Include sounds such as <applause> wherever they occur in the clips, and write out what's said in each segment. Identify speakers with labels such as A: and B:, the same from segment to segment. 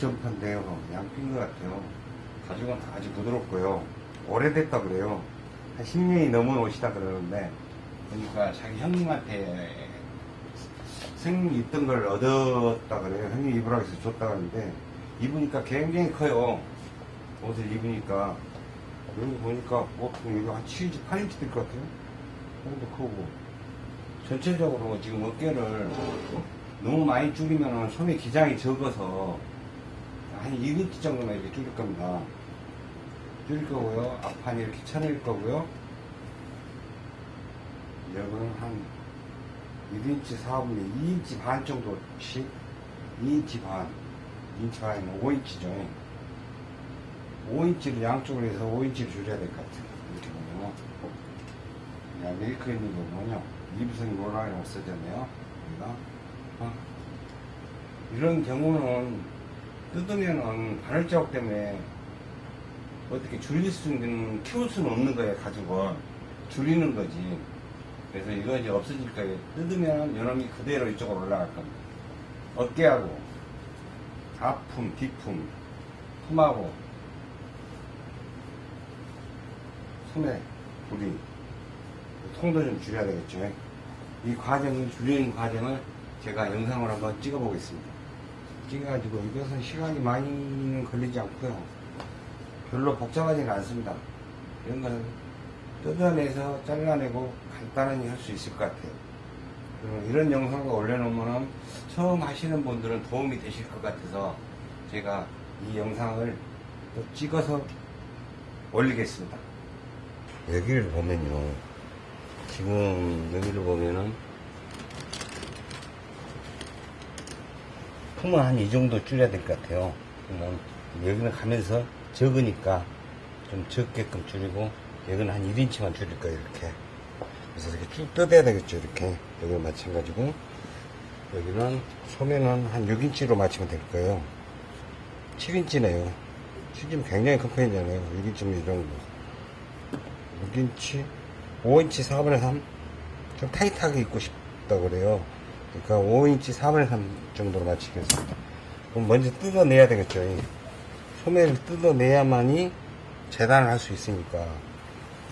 A: 전파가 가죽 전파인데요. 양핀 것 같아요. 가죽은 아주 부드럽고요. 오래됐다 그래요. 한 10년이 넘은 옷이다 그러는데, 그러니까 자기 형님한테 생 입던 걸 얻었다 그래요. 형님 입으라고 해서 줬다 그러는데, 입으니까 굉장히 커요. 옷을 입으니까. 여기 보니까 보통 이거 한 7인치, 8인치 될 것 같아요. 정도 크고. 전체적으로 지금 어깨를 너무 많이 줄이면 소매 기장이 적어서 한 1인치 정도만 이렇게 줄일 겁니다. 줄일 거고요. 앞판이 이렇게 쳐낼 거고요. 여기는 한 1인치 4분의 2인치 반 정도씩 2인치 반 2인치 반이면 5인치죠. 5인치를 양쪽으로 해서 5인치를 줄여야 될 것 같아요. 이렇게 보면 야, 메이커 있는 거 보면요. 이부성이 노란이 없어졌네요. 여기가. 어? 이런 경우는 뜯으면은 바늘 자국 때문에 어떻게 줄일 수 있는, 키울 수는 없는 거예요, 가죽을. 줄이는 거지. 그래서 이거 이제 없어질 거예요. 뜯으면 요놈이 그대로 이쪽으로 올라갈 겁니다. 어깨하고, 앞품, 뒷품, 품하고, 소매, 부리, 통도 좀 줄여야 되겠죠. 이 과정을, 줄이는 과정을 제가 영상으로 한번 찍어 보겠습니다. 찍어가지고 이것은 시간이 많이는 걸리지 않고요. 별로 복잡하지는 않습니다. 이런 거는 뜯어내서 잘라내고 간단하게 할수 있을 것 같아요. 이런 영상을 올려놓으면 처음 하시는 분들은 도움이 되실 것 같아서 제가 이 영상을 또 찍어서 올리겠습니다. 여기를 보면요. 지금 여기를 보면은 품은 한 이 정도 줄여야 될 것 같아요. 그러면 여기는 가면서 적으니까 좀 적게끔 줄이고 여기는 한 1인치만 줄일 거예요. 이렇게. 그래서 이렇게 쭉 뜯어야 되겠죠. 이렇게. 여기는 마찬가지고 여기는 소매는 한 6인치로 맞추면 될 거예요. 7인치네요. 7인치면 굉장히 큰 편이잖아요. 6인치면 이 정도. 6인치, 5인치 4분의 3? 좀 타이트하게 입고 싶다 그래요. 그러니까 5인치 4분의 3 정도로 맞추겠습니다. 그럼 먼저 뜯어내야 되겠죠. 이 소매를 뜯어내야만이 재단을 할 수 있으니까.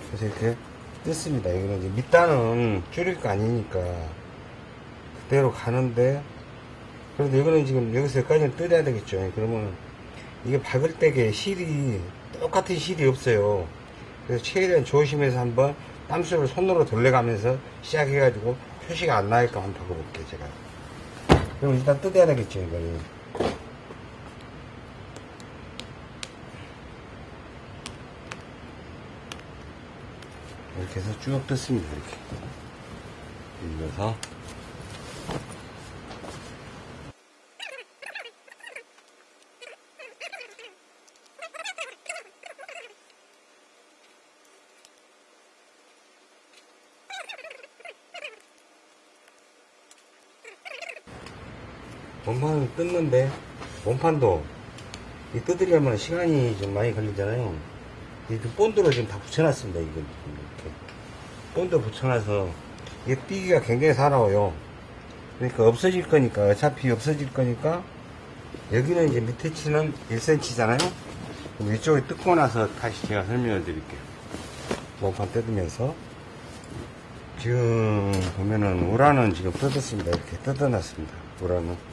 A: 그래서 이렇게 뜯습니다. 이거는 이제 밑단은 줄일 거 아니니까 그대로 가는데 그래도 이거는 지금 여기서 여기까지는 뜯어야 되겠죠. 그러면 이게 박을 때게 실이 똑같은 실이 없어요. 그래서 최대한 조심해서 한번 땀수를 손으로 돌려가면서 시작해가지고 표시가 안 나게끔 한번 바꿔볼게요, 제가. 그럼 일단 뜯어야 되겠죠, 이거는. 이렇게 해서 쭉 뜯습니다, 이렇게. 밀려서. 원판을 뜯는데 원판도 이 뜯으려면 시간이 좀 많이 걸리잖아요. 이그 본드로 지금 다 붙여놨습니다. 이거 이렇게 본드 붙여놔서 이게 삐기가 굉장히 살아요. 그러니까 없어질 거니까 어차피 없어질 거니까 여기는 이제 밑에 치는 1cm잖아요. 그럼 이쪽에 뜯고 나서 다시 제가 설명을 드릴게요. 원판 뜯으면서 지금 보면은 우라는 지금 뜯었습니다. 이렇게 뜯어놨습니다. 우라는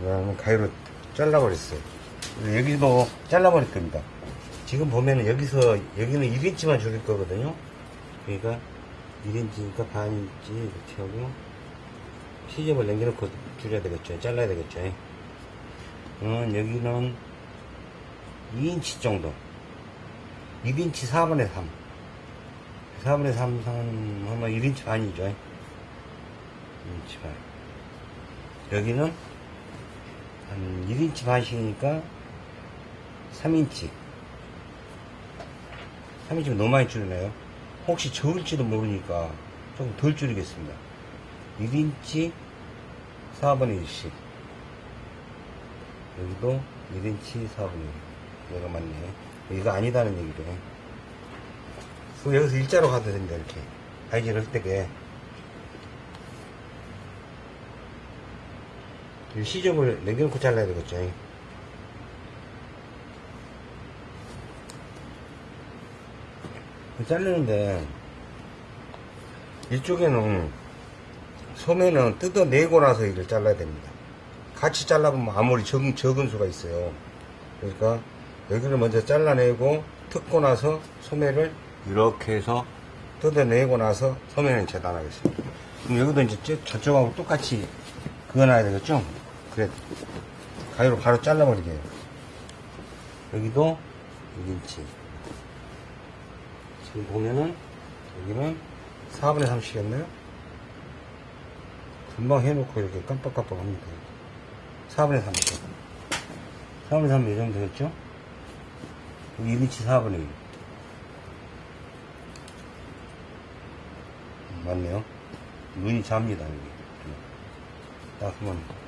A: 우라는 가위로 잘라버렸어요. 여기도 잘라버릴 겁니다. 지금 보면은 여기서 여기는 1인치만 줄일 거거든요. 그러니까 1인치니까 반인치 이렇게 하고 시접을 남겨놓고 줄여야 되겠죠. 잘라야 되겠죠. 음, 여기는 2인치 정도. 1인치 4분의 3. 4분의 3 하면 1인치 반이죠. 1인치 반. 여기는 한 1인치 반씩이니까 3인치. 3인치면 너무 많이 줄이나요? 혹시 적을지도 모르니까 조금 덜 줄이겠습니다. 1인치 4분의 1씩. 여기도 1인치 4분의 1. 얘가 맞네. 이거 아니다는 얘기네. 그럼 여기서 일자로 가도 됩니다, 이렇게. 바이질 할 때게. 시접을 남겨놓고 잘라야 되겠죠. 자르는데 이쪽에는 소매는 뜯어내고 나서 이를 잘라야 됩니다. 같이 잘라보면 아무리 적은, 적은 수가 있어요. 그러니까 여기를 먼저 잘라내고 뜯고 나서 소매를 이렇게 해서 뜯어내고 나서 소매는 재단하겠습니다. 그럼 여기도 이제 저- 저쪽하고 똑같이 그어놔야 되겠죠? 그래. 가위로 바로 잘라버리게. 여기도 6인치. 지금 보면은 여기는 4분의 3씩이었네요. 금방 해놓고 이렇게 깜빡깜빡 합니다. 4분의 3씩. 4분의 3이 이 정도 되겠죠? 여기 1인치 4분의 1. 음, 맞네요. 눈이 잡니다, 여기. 딱 한번.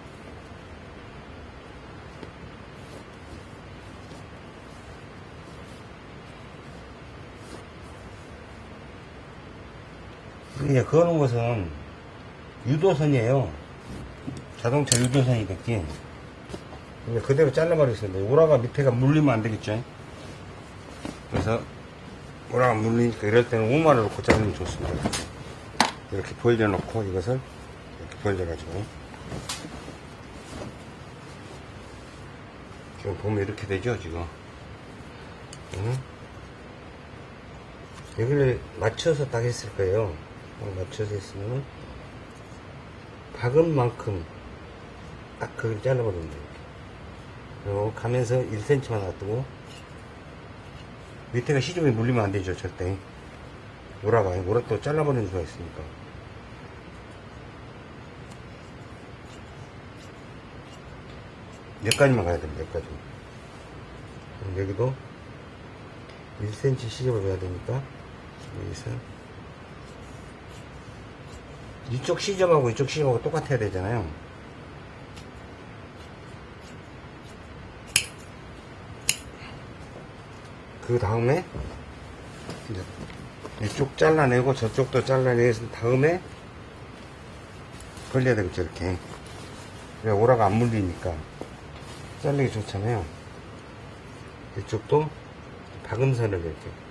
A: 이제 그어놓은 것은 유도선이에요. 자동차 유도선이 됐기. 이제 그대로 잘라버리겠습니다. 오라가 밑에가 물리면 안 되겠죠. 그래서 오라가 물리니까 이럴 때는 우마를 놓고 자르면 좋습니다. 이렇게 벌려 놓고 이것을 이렇게 벌려 가지고 지금 보면 이렇게 되죠 지금 응? 여기를 맞춰서 딱 했을 거예요 딱 맞춰서 했으면은 박은 만큼 딱 그걸 잘라버리면 돼요 그리고 가면서 1cm만 놔두고 밑에가 시접이 물리면 안 되죠 절대. 오라 또 잘라버리는 수가 있으니까. 여기까지만 가야 됩니다 여기까지 여기도 1cm 시접을 줘야 되니까 여기서 이쪽 시접하고 이쪽 시접하고 똑같아야 되잖아요. 그 다음에 이쪽 잘라내고 저쪽도 잘라내서 다음에 걸려야 되겠죠 이렇게. 그래 오라가 안 물리니까 잘리기 좋잖아요. 이쪽도 박음선을 이렇게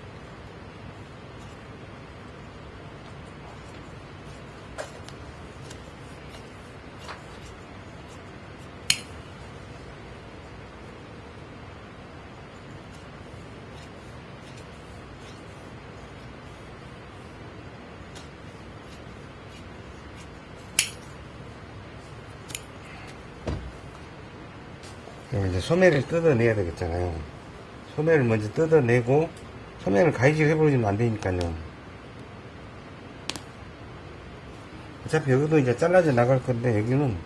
A: 소매를 뜯어내야 되겠잖아요. 소매를 먼저 뜯어내고, 소매를 가위질 해버리면 안 되니까요. 어차피 여기도 이제 잘라져 나갈 건데, 여기는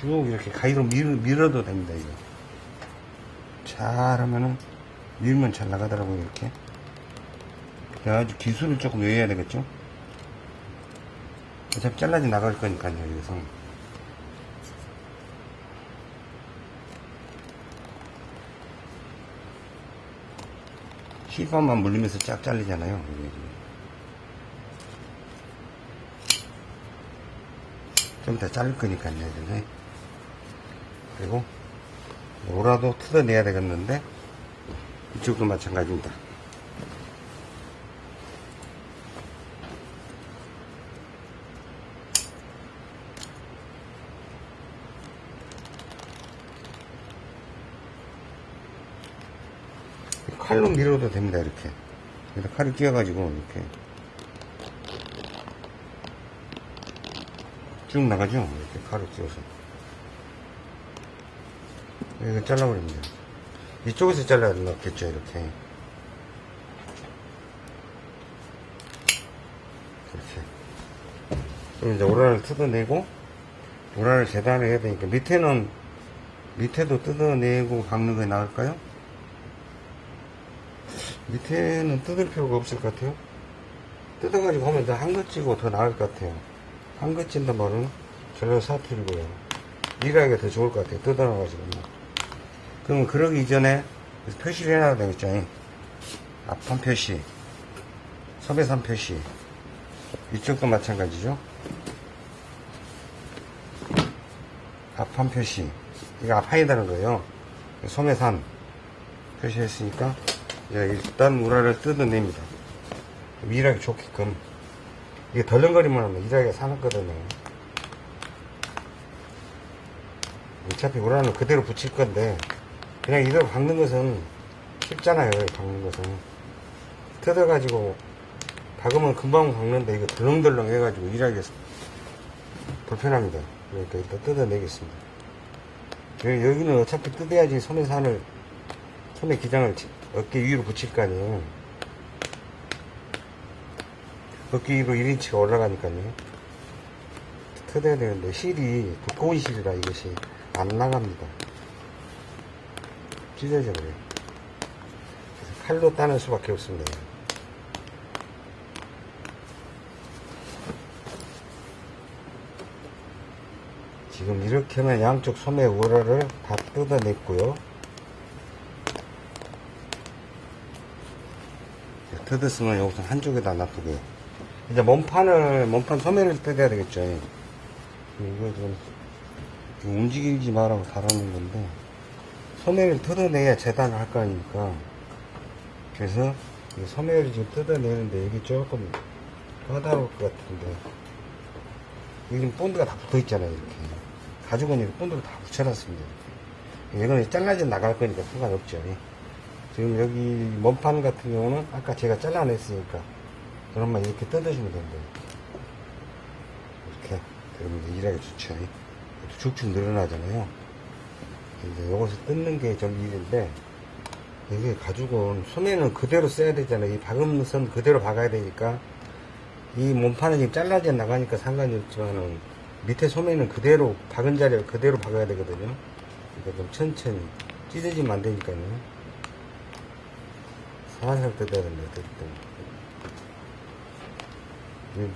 A: 쭉 이렇게 가위로 밀, 밀어도 됩니다, 이거. 잘 하면은, 밀면 잘 나가더라고요, 이렇게. 그래가지고 기술을 조금 외워야 되겠죠? 어차피 잘라져 나갈 거니까요, 여기서. 실밥만 물리면서 쫙 잘리잖아요. 좀 더 자를 거니까요. 이제. 그리고 오라도 뜯어내야 되겠는데 이쪽도 마찬가지입니다. 칼로 밀어도 됩니다 이렇게. 여기다 칼을 끼워가지고 이렇게. 쭉 나가죠? 이렇게 칼을 끼워서. 이거 잘라버립니다. 이쪽에서 잘라야 되겠죠 이렇게. 이렇게. 그럼 이제 오라를 뜯어내고 오라를 재단을 해야 되니까 밑에는 밑에도 뜯어내고 박는 게 나을까요? 밑에는 뜯을 필요가 없을 것 같아요. 뜯어가지고 하면 더 한것지고 더 나을 것 같아요. 한것진단 말은 전혀 사투리고요. 일하기가 더 좋을 것 같아요. 뜯어놔가지고. 그러면 그러기 이전에 표시를 해놔야 되겠죠. 앞판 표시, 서배산 표시. 이쪽도 마찬가지죠. 앞판 표시. 이거 앞판이라는 거예요. 소매산 표시했으니까 예, 일단 우라를 뜯어냅니다. 일하기 좋게끔. 이게 덜렁거리면 하면 일하기가 사납거든요. 어차피 우라는 그대로 붙일 건데 그냥 이대로 박는 것은 쉽잖아요. 박는 것은. 뜯어가지고 박으면 금방 박는데 이거 덜렁덜렁 해가지고 일하기 불편합니다. 그러니까 일단 뜯어내겠습니다. 여기- 여기는 어차피 뜯어야지 소매 산을 소매 기장을 지- 어깨 위로 붙일 거 아니에요. 어깨 위로 1인치가 올라가니까요. 뜯어야 되는데 실이 두꺼운 실이라 이것이 안 나갑니다. 찢어져 버려요. 그래서 칼로 따는 수밖에 없습니다. 지금 이렇게 하면 양쪽 소매 우라를 다 뜯어냈고요. 뜯었으면 여기서 한쪽에다 놔두고요. 이제 몸판을, 몸판 소매를 뜯어야 되겠죠. 이거 좀 움직이지 말라고 달아놓은 건데, 소매를 뜯어내야 재단을 할 거 아닙니까? 그래서 이 소매를 지금 뜯어내는데 이게 조금 까다로울 것 같은데, 여기 본드가 다 붙어 있잖아요, 이렇게. 가죽은 이렇게 본드를 다 붙여놨습니다. 이거는 잘라져 나갈 거니까 상관없죠. 지금 여기 몸판 같은 경우는 아까 제가 잘라냈으니까 그러면 이렇게 뜯어주면 된대요. 이렇게. 이제 일하기 좋죠. 축축 늘어나잖아요. 이제 요것을 뜯는 게 좀 일인데, 이게 가죽은 소매는 그대로 써야 되잖아요. 이 박은 선 그대로 박아야 되니까, 이 몸판은 지금 잘라져 나가니까 상관이 없지만은, 밑에 소매는 그대로, 박은 자리를 그대로 박아야 되거든요. 그러니까 좀 천천히, 찢어지면 안 되니까요. 살살 뜯어야 됩니다,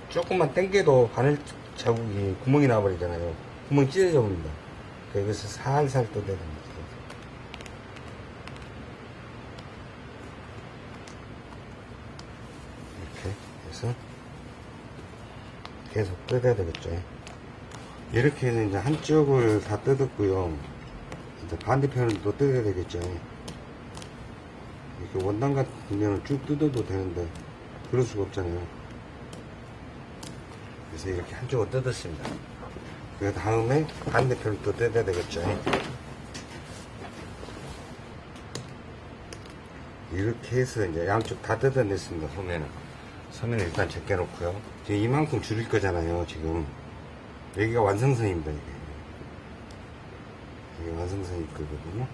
A: 조금만 당겨도 바늘 자국이 구멍이 나버리잖아요. 구멍이 찢어져 버립니다. 이것을 살살 뜯어야 됩니다. 이렇게 해서 계속 뜯어야 되겠죠. 이렇게 해서 이제 한쪽을 다 뜯었고요. 이제 반대편을 또 뜯어야 되겠죠. 이렇게 원단 경우는 쭉 뜯어도 되는데 그럴 수가 없잖아요. 그래서 이렇게 한쪽을 뜯었습니다. 그 다음에 반대편을 또 뜯어야 되겠죠. 이렇게 해서 이제 양쪽 다 뜯어냈습니다. 소매는. 소매는 일단 제껴놓고요. 지금 이만큼 줄일 거잖아요. 지금 여기가 완성선입니다. 이게. 이게 완성선일 거거든요.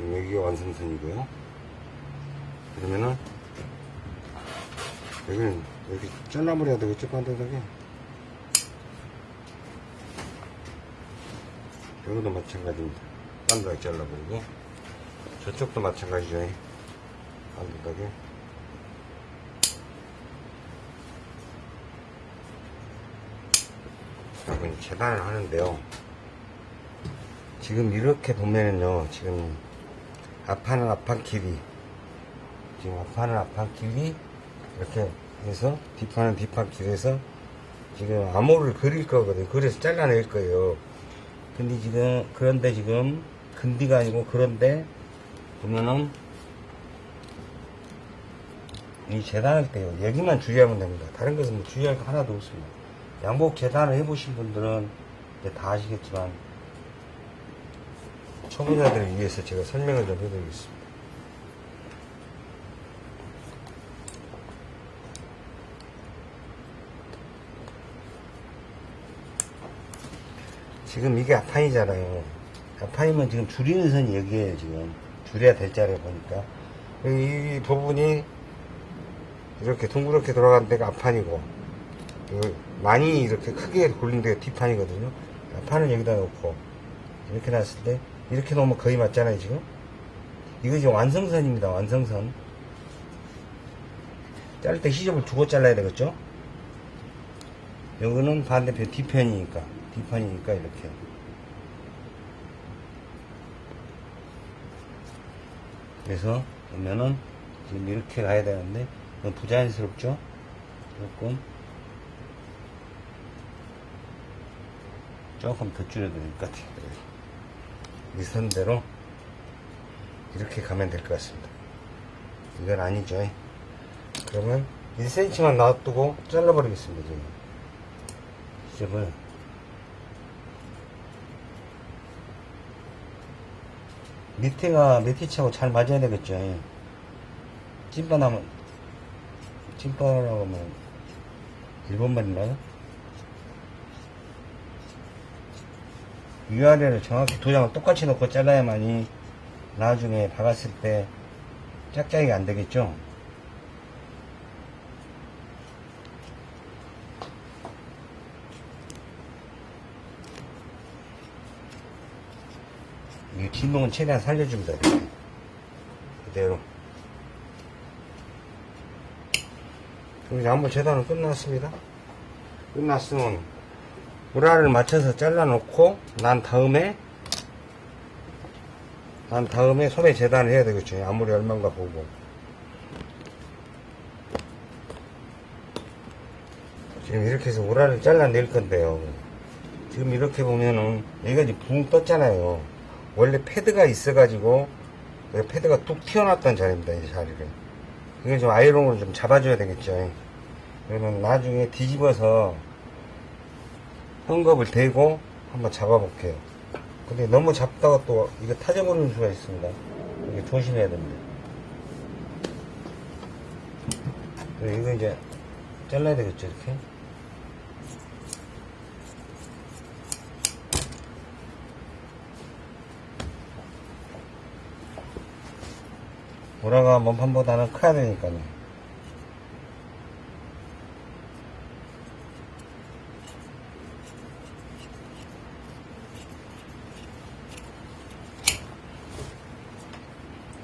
A: 지금 여기가 완성선이고요. 그러면은 여기는 여기 잘라버려야 되겠죠, 반대하게. 여기도 마찬가지입니다. 반대하게 잘라버리고 저쪽도 마찬가지죠. 반대하게. 여러분 재단을 하는데요. 지금 이렇게 보면은요, 지금 앞판은 앞판 길이, 지금 앞판은 앞판 길이 이렇게 해서 뒷판은 뒷판 길에서 지금 암호를 그릴 거거든요. 그래서 잘라낼 거예요. 근데 지금 그런데 지금 근디가 아니고 그런데 보면은 이 재단할 때요. 여기만 주의하면 됩니다. 다른 것은 뭐 주의할 거 하나도 없습니다. 양복 재단을 해보신 분들은 이제 다 아시겠지만 초보자들을 위해서 제가 설명을 좀 해드리겠습니다. 지금 이게 앞판이잖아요. 앞판이면 지금 줄이는 선이 여기에요, 지금. 줄여야 될 자리에 보니까. 이, 이 부분이 이렇게 둥그렇게 돌아가는 데가 앞판이고, 그 많이 이렇게 크게 굴린 데가 뒷판이거든요. 앞판은 여기다 놓고, 이렇게 놨을 때, 이렇게 놓으면 거의 맞잖아요, 지금. 이거 지금 완성선입니다, 완성선. 자를 때 시접을 두고 잘라야 되겠죠? 여기는 반대편 뒤편이니까, 뒷판이니까 이렇게. 그래서 보면은 지금 이렇게 가야 되는데 부자연스럽죠? 조금 조금 더 줄여드릴 것 같아요. 이 선대로 이렇게 가면 될 것 같습니다. 이건 아니죠. 그러면 1cm만 놔두고 잘라버리겠습니다. 지금. 시접을 밑에가 밑에치하고 잘 맞아야 되겠죠. 찐빠나면 찐빠라고 하면 일본말인가요? 위아래를 정확히 도장을 똑같이 놓고 잘라야만이 나중에 박았을 때 짝짝이가 안 되겠죠? 이 진동은 최대한 살려줍니다. 이렇게. 그대로. 이제 한번 재단은 끝났습니다. 끝났으면 우라를 맞춰서 잘라놓고 난 다음에 난 다음에 소매 재단을 해야 되겠죠. 아무리 얼마인가 보고. 지금 이렇게 해서 우라를 잘라낼 건데요. 지금 이렇게 보면은 이제 붕 떴잖아요. 원래 패드가 있어 가지고 그 패드가 뚝 튀어나왔던 자리입니다. 이 자리를. 이게 좀 아이롱으로 좀 잡아줘야 되겠죠. 그러면 나중에 뒤집어서 헝겊을 대고 한번 잡아볼게요. 근데 너무 잡다가 또 이거 타져버리는 수가 있습니다. 이게 조심해야 됩니다. 그리고 이거 이제 잘라야 되겠죠, 이렇게. 보라가 몸판보다는 커야 되니까요.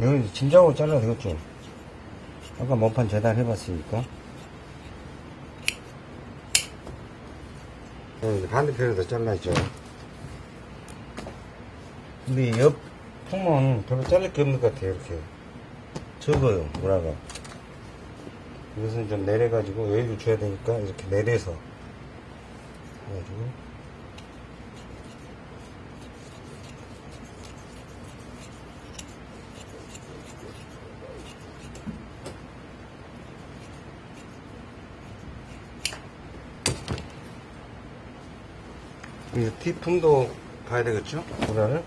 A: 여기 짐작으로 잘라도 되겠죠. 아까 몸판 재단 해봤으니까. 여기 반대편에도 잘라야죠. 근데 옆 품은 별로 자를 게 없는 것 같아요, 이렇게. 적어요, 뭐라가. 이것은 좀 내려가지고 여유를 줘야 되니까 이렇게 내려서. 해가지고. 이 뒷품도 봐야 되겠죠? 보라를.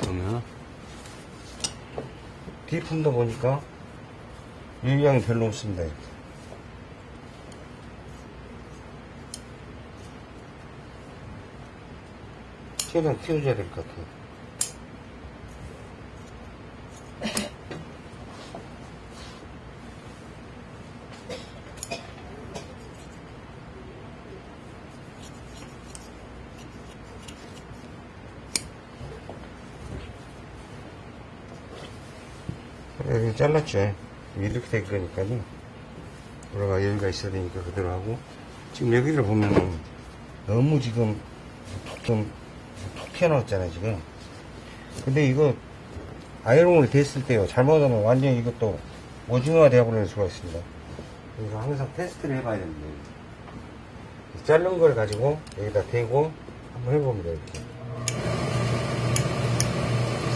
A: 그러면 뒷품도 보니까 유형이 별로 없습니다. 최대한 키워줘야 될 것 같아요. 잘랐죠. 이렇게 될 거니까요. 돌아가 여기가 있어야 되니까 그대로 하고. 지금 여기를 보면은 너무 지금 좀 툭 튀어나왔잖아요, 지금. 근데 이거 아이롱을 됐을 때요. 잘못하면 완전히 이것도 오징어가 되어버리는 수가 있습니다. 그래서 항상 테스트를 해봐야 됩니다. 자른 걸 가지고 여기다 대고 한번 해봅니다, 이렇게.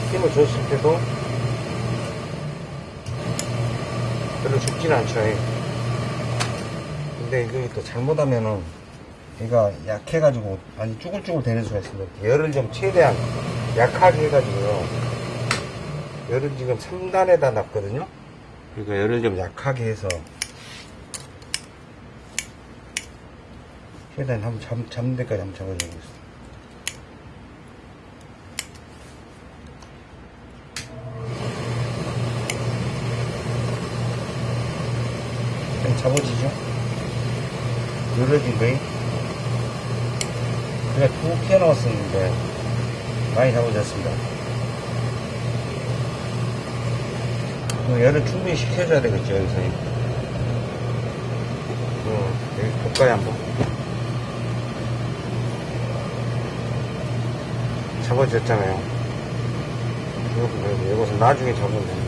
A: 스팀을 줬을 때도 별로 죽진 않죠. 예. 근데 이거 또 잘못하면은 얘가 약해가지고 많이 쭈글쭈글 되는 수가 있습니다. 열을 좀 최대한 약하게 해가지고요. 열을 지금 3단에다 놨거든요. 그러니까 열을 좀 약하게 해서 최대한 한번 잡, 잡는 데까지 한번 잡아주고 있습니다. 좀 잡아지죠? 거이 그냥 툭 튀어나왔었는데 많이 잡아졌습니다. 그 열을 충분히 식혀줘야 되겠죠, 여기서. 어, 여기 볼까요, 한번? 잡아졌잖아요. 이거, 이것은 나중에 잡으면 됩니다.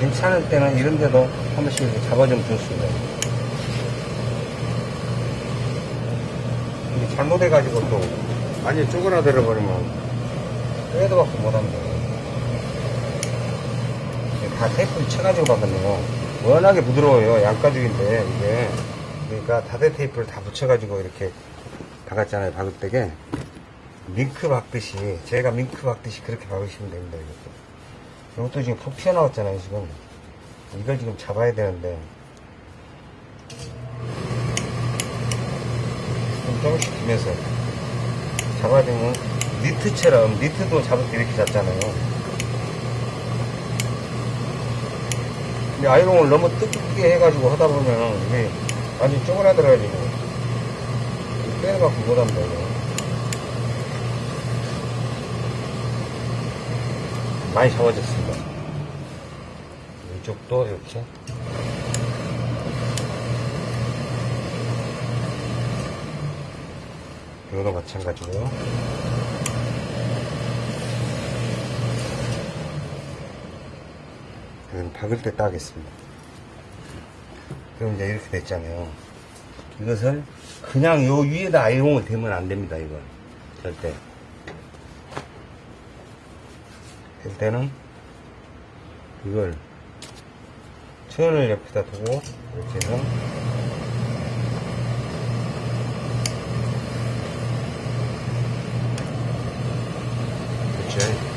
A: 괜찮을 때는 이런 데도 한 번씩 이렇게 잡아주면 좋습니다. 이게 잘못해가지고 또 완전 쪼그라들어 버리면 빼도 받고 못합니다. 다 테이프를 쳐가지고 박았네요. 워낙에 부드러워요. 양가죽인데 이게 그러니까 다대 테이프를 다 붙여가지고 이렇게 박았잖아요. 박을 때게 밍크 박듯이 제가 밍크 박듯이 그렇게 박으시면 됩니다. 이것도, 이것도 지금 푹 튀어나왔잖아요. 지금 이걸 지금 잡아야 되는데 좀 조금씩 주면서 잡아야 되면 니트처럼 니트도 잡을 때 이렇게 잡잖아요. 근데 아이롱을 너무 뜨겁게 해가지고 하다 보면 이게 완전 쪼그라들어가지고 빼는 갖고 못합니다. 이거. 많이 잡아졌습니다. 이쪽도 이렇게 이거도 마찬가지고요. 이건 박을 때 따겠습니다. 그럼 이제 이렇게 됐잖아요. 이것을 그냥 요 위에다 아이롱을 대면 안 됩니다, 이건. 절대. 될 때는 이걸 천을 옆에다 두고 이렇게 해서 그렇죠.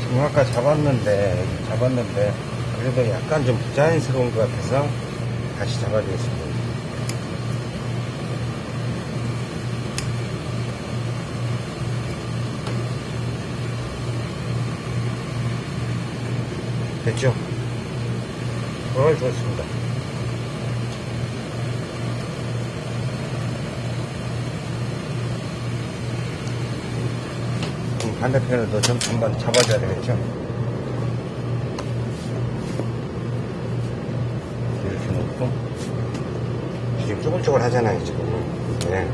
A: 지금 아까 잡았는데 잡았는데 그래도 약간 좀 부 자연스러운 것 같아서 다시 잡아주겠습니다. 됐죠? 어, 좋습니다. 그럼 반대편을 좀 한번 잡아줘야 되겠죠? 쪼글쪼글 하잖아요 지금. 네.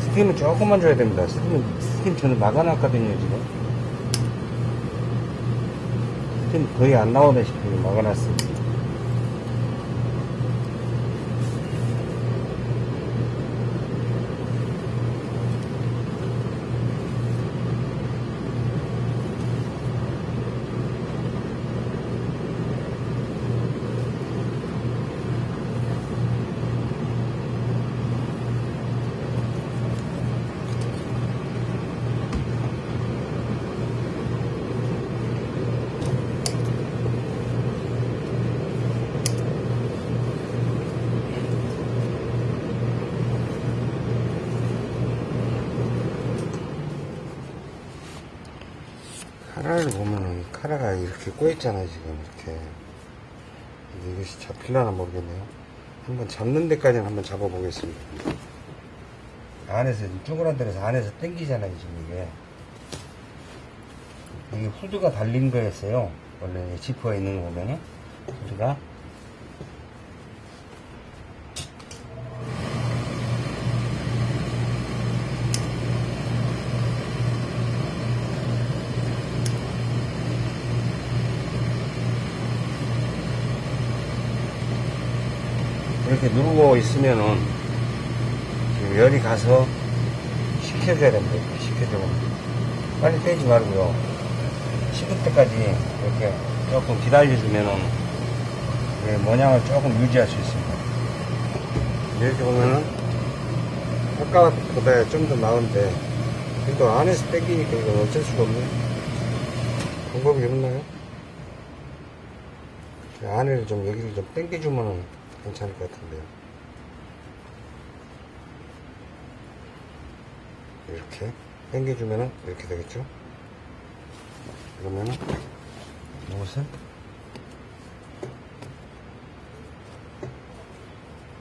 A: 스팀은 조금만 줘야 됩니다. 스팀은 스팀 저는 막아놨거든요 지금. 스팀 거의 안 나오다시피 막아놨습니다 이렇게 꼬였잖아요 지금 이렇게. 이게 이것이 잡힐려나 모르겠네요. 한번 잡는 데까지는 한번 잡아 보겠습니다. 안에서 쪼그라들어서 안에서 당기잖아요 지금 이게. 이게 후드가 달린 거였어요. 원래 지퍼가 있는 거 보면은. 후드가 이렇게 누르고 있으면은 지금 열이 가서 식혀줘야 됩니다. 이렇게 식혀주면. 빨리 떼지 말고요. 식을 때까지 이렇게 조금 기다려주면은 예, 모양을 조금 유지할 수 있습니다. 이렇게 보면은 아까보다 좀 더 나은데 그래도 안에서 땡기니까 이건 어쩔 수가 없네. 방법이 없나요? 안에를 좀 여기를 좀 당겨주면 괜찮을 것 같은데요. 이렇게 당겨주면은 이렇게 되겠죠? 그러면은 이것을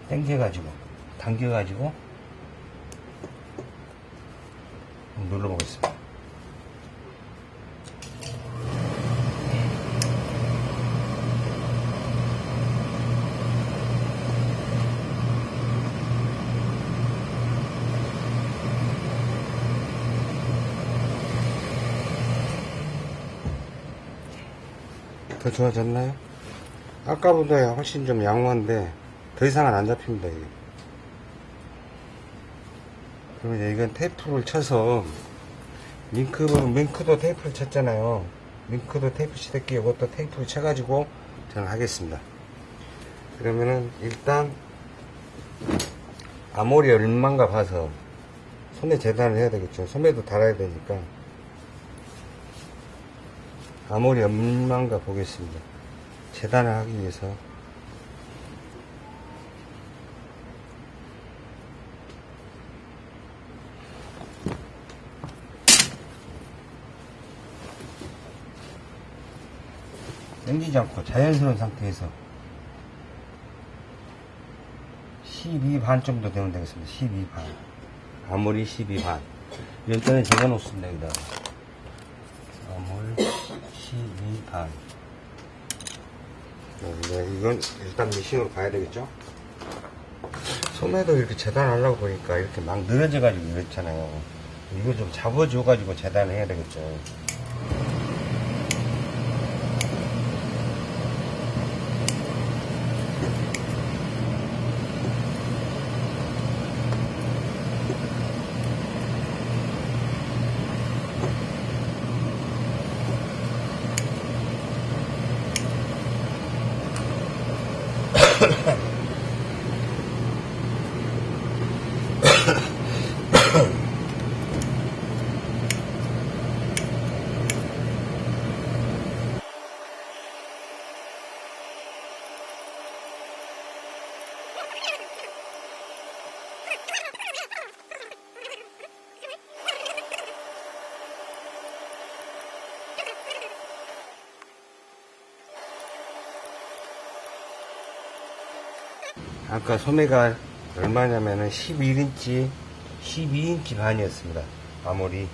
A: 당겨가지고 당겨가지고 눌러보겠습니다. 더 좋아졌나요? 아까보다 훨씬 좀 양호한데 더 이상은 안 잡힙니다 이게. 그러면 이건 테이프를 쳐서 링크 링크도 테이프를 쳤잖아요 링크도 테이프 치대기 이것도 테이프를 쳐가지고 저는 하겠습니다 그러면은 일단 아모리 얼마인가 봐서 소매 재단을 해야 되겠죠 소매도 달아야 되니까 아무리 얼마인가 보겠습니다. 재단을 하기 위해서 당기지 않고 자연스러운 상태에서 12반 정도 되면 되겠습니다. 12반. 아무리 12반. 일단은 적어 놓습니다. 여기다가. 아몰 12 반. 네, 이건 일단 미싱으로 봐야 되겠죠? 소매도 이렇게 재단하려고 보니까 이렇게 막 늘어져가지고 이렇잖아요. 이거 좀 잡아줘가지고 재단을 해야 되겠죠. 아까 소매가 얼마냐면은 11인치, 12인치 반이었습니다. 아무리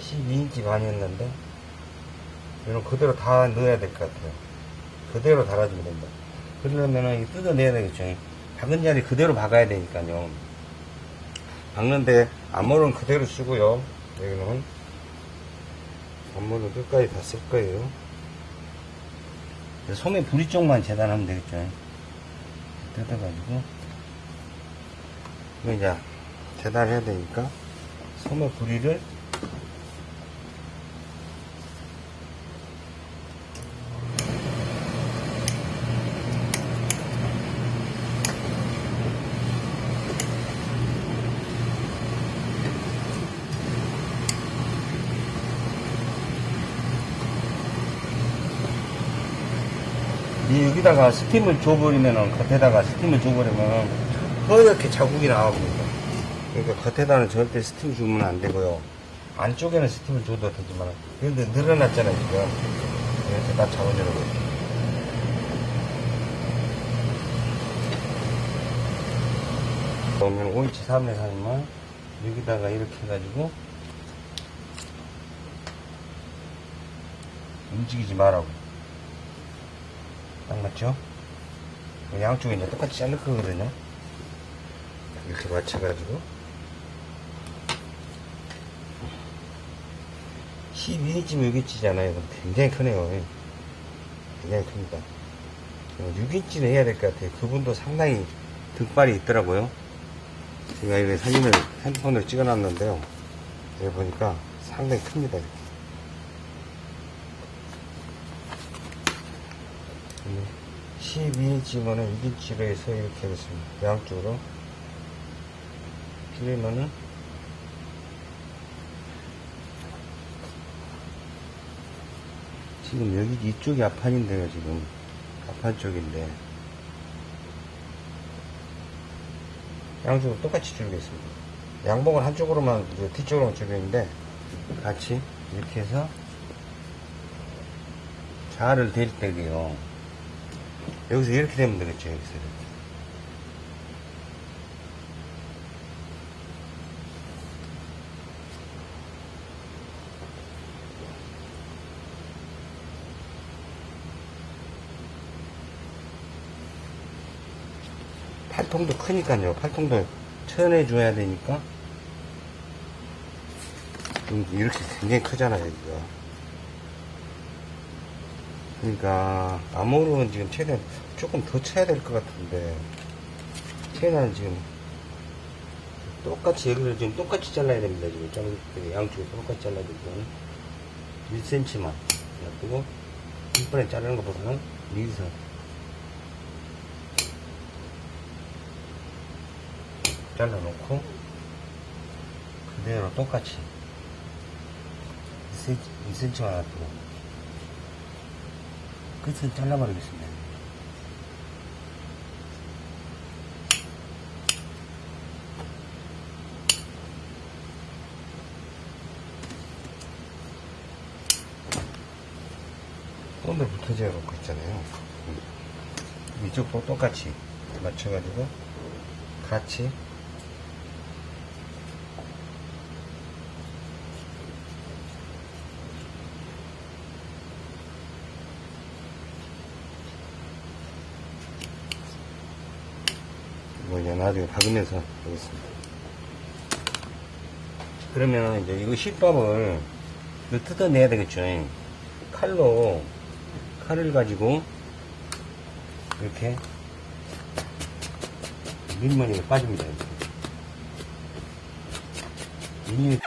A: 12인치 반이었는데 이런 그대로 다 넣어야 될 것 같아요. 그대로 달아주면 된다. 그러려면은 뜯어내야 되겠죠. 박은 자리 그대로 박아야 되니까요. 박는데 앞머리는 그대로 쓰고요. 여기는 앞머리는 끝까지 다 쓸 거예요. 소매 부리 쪽만 재단하면 되겠죠. 뜯어가지고. 이거 이제 재단해야 되니까. 소매 부리를 이 여기다가 스팀을 줘버리면은 겉에다가 스팀을 줘버리면 허옇게 자국이 나와버립니다. 그러니까 겉에다는 절대 스팀 주면 안 되고요. 안쪽에는 스팀을 줘도 되지만 그런데 늘어났잖아요 지금 이렇게 다 잡아주는 그러면 5인치 3에 살면 여기다가 이렇게 해가지고 움직이지 말라고 딱 맞죠? 양쪽에 이제 똑같이 자를 거거든요. 이렇게 맞춰가지고 12인치면 6인치잖아요. 굉장히 크네요. 굉장히 큽니다. 6인치는 해야 될 것 같아요. 그분도 상당히 등발이 있더라고요. 제가 이거 사진을 핸드폰으로 찍어 놨는데요. 여기 보니까 상당히 큽니다. 이렇게. 12인치면은 6인치로 해서 이렇게 하겠습니다. 양쪽으로. 길이면은 지금 여기 이쪽이 앞판인데요, 지금. 앞판 쪽인데. 양쪽으로 똑같이 줄이겠습니다. 양복은 한쪽으로만, 뒤쪽으로만 줄이는데, 같이 이렇게 해서 자를 댈 때게요. 여기서 이렇게 되면 되겠죠, 여기서 이렇게. 팔통도 크니까요. 팔통도 쳐내줘야 되니까. 좀 이렇게 굉장히 크잖아요, 이거. 그러니까, 암호로는 지금 최대한 조금 더 쳐야 될 것 같은데, 최대한 지금, 똑같이, 여기를 지금 똑같이 잘라야 됩니다, 지금. 좀, 양쪽에 똑같이 잘라야 되고, 1cm만. 놔두고, 한 번에 자르는 것보다는, 여기서 잘라놓고 그대로 똑같이 2cm, 2cm만 놔두고 끝을 잘라버리겠습니다. 오늘 붙어져 놓고 있잖아요. 이쪽도 똑같이 맞춰가지고 같이 나중에 박으면서 하겠습니다. 그러면 이제 이거 실밥을 뜯어내야 되겠죠. 칼로 칼을 가지고 이렇게 밀머리가 빠집니다. 이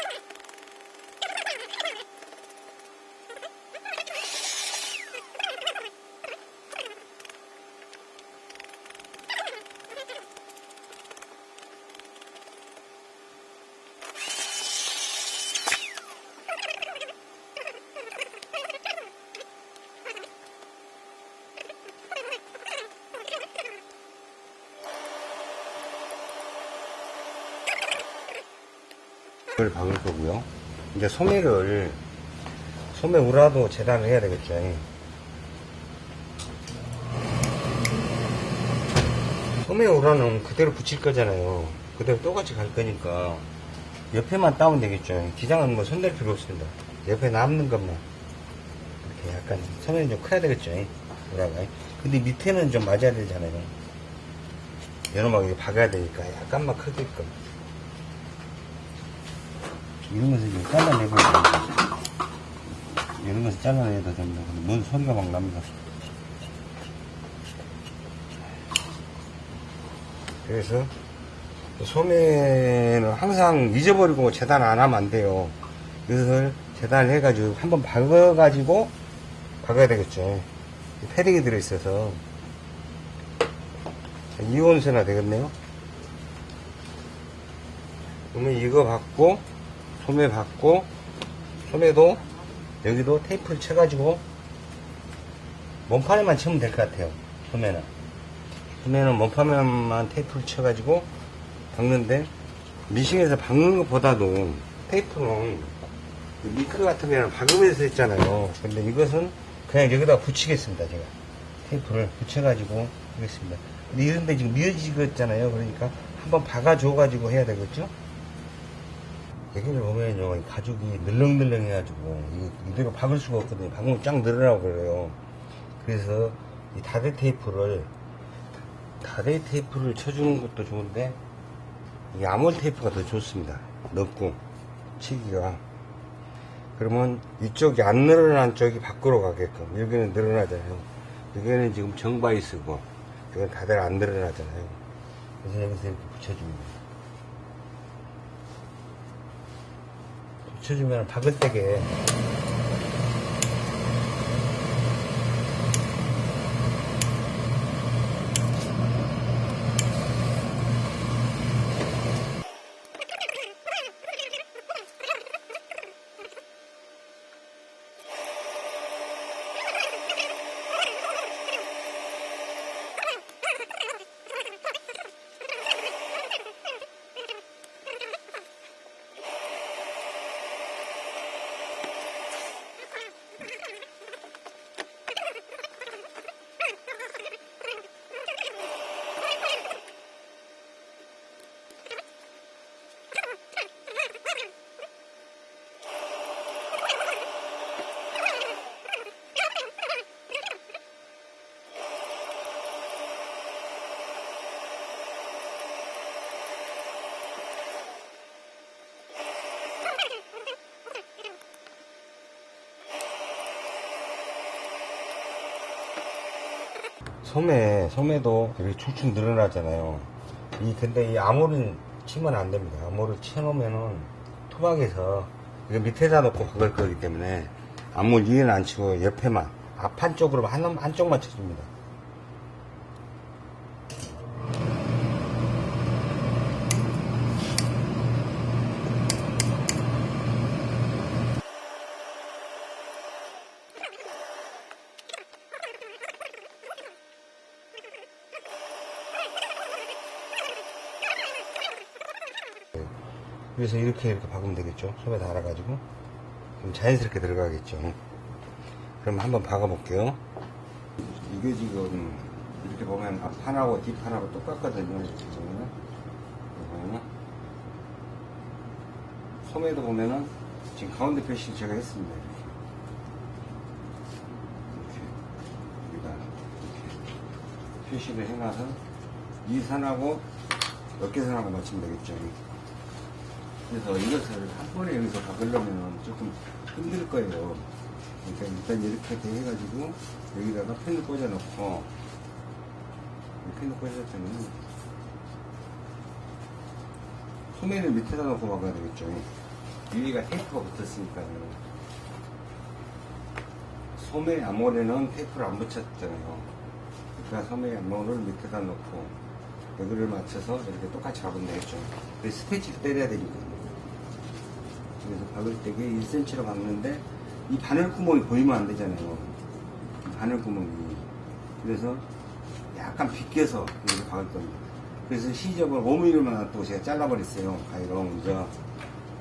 A: 박을 거고요. 이제 소매를 소매 우라도 재단을 해야 되겠죠. 소매 우라는 그대로 붙일 거잖아요. 그대로 똑같이 갈 거니까 옆에만 따면 되겠죠. 기장은 뭐 손댈 필요 없습니다. 옆에 남는 것만 이렇게 약간 소매는 좀 커야 되겠죠. 우라가. 근데 밑에는 좀 맞아야 되잖아요. 여름하게 박아야 되니까 약간만 크게끔. 이런 것을 이제 잘라내고 이런 것을 잘라내도 됩니다. 뭔 소리가 막 납니다. 그래서 소매는 항상 잊어버리고 재단 안 하면 안 돼요. 이것을 재단을 해가지고 한번 박아가지고 박아야 되겠죠. 패딩이 들어있어서 이온수나 되겠네요. 그러면 이거 받고 소매 받고 소매도 여기도 테이프를 쳐가지고 몸판에만 치면 될 것 같아요 소매는. 소매는 몸판에만 테이프를 쳐가지고 박는데 미싱에서 박는 것보다도 테이프는 미크 같은 경우는 박으면서 했잖아요. 근데 이것은 그냥 여기다 붙이겠습니다 제가. 테이프를 붙여가지고 하겠습니다. 근데 이런데 지금 미어지겠잖아요. 그러니까 한번 박아줘 가지고 해야 되겠죠 여기를 보면요, 이 가죽이 늘렁늘렁 해가지고, 이- 이대로 박을 수가 없거든요. 박으면 쫙 늘어나고 그래요. 그래서 이 다대 테이프를, 다대 테이프를 쳐주는 것도 좋은데, 이 아몰 테이프가 더 좋습니다. 넓고, 치기가. 그러면 이쪽이 안 늘어난 쪽이 밖으로 가게끔, 여기는 늘어나잖아요. 여기는 지금 정바이 쓰고, 여기는 다대가 안 늘어나잖아요. 그래서 여기서 이렇게 붙여줍니다. 박을 때게 소매, 소매도 이렇게 축축 늘어나잖아요. 이, 근데 이 암호를 치면 안 됩니다. 암호를 쳐놓으면은 토막에서 이거 밑에다 놓고 박을 거기 때문에 암호 위에는 안 치고 옆에만, 앞 한 쪽으로 한, 한쪽만 쳐줍니다. 이렇게 이렇게 박으면 되겠죠. 소매 달아가지고. 그럼 자연스럽게 들어가겠죠. 그럼 한번 박아 볼게요. 이게 지금 이렇게 보면 앞판하고 뒷판하고 똑같거든요. 소매도 보면은 지금 가운데 표시를 제가 했습니다. 이렇게. 여기다 표시를 해놔서 이 선하고 어깨선하고 맞추면 되겠죠. 그래서 이것을 한 번에 여기서 박으려면 조금 힘들 거예요. 그러니까 일단 이렇게 돼 해가지고 여기다가 펜을 꽂아놓고 펜을 꽂았더니 소매를 밑에다 놓고 박아야 되겠죠. 위에가 테이프가 붙었으니까요. 소매 암홀에는 테이프를 안 붙였잖아요. 그러니까 소매 암홀을 밑에다 놓고 여기를 맞춰서 이렇게 똑같이 박으면 되겠죠. 스테치를 때려야. 그래서 박을 때게 1cm로 박는데 이 바늘 구멍이 보이면 안 되잖아요. 이 바늘 구멍이. 그래서 약간 비껴서 이렇게 박을 겁니다. 그래서 시접을 5mm만 놔두고 제가 잘라버렸어요. 가위로 먼저.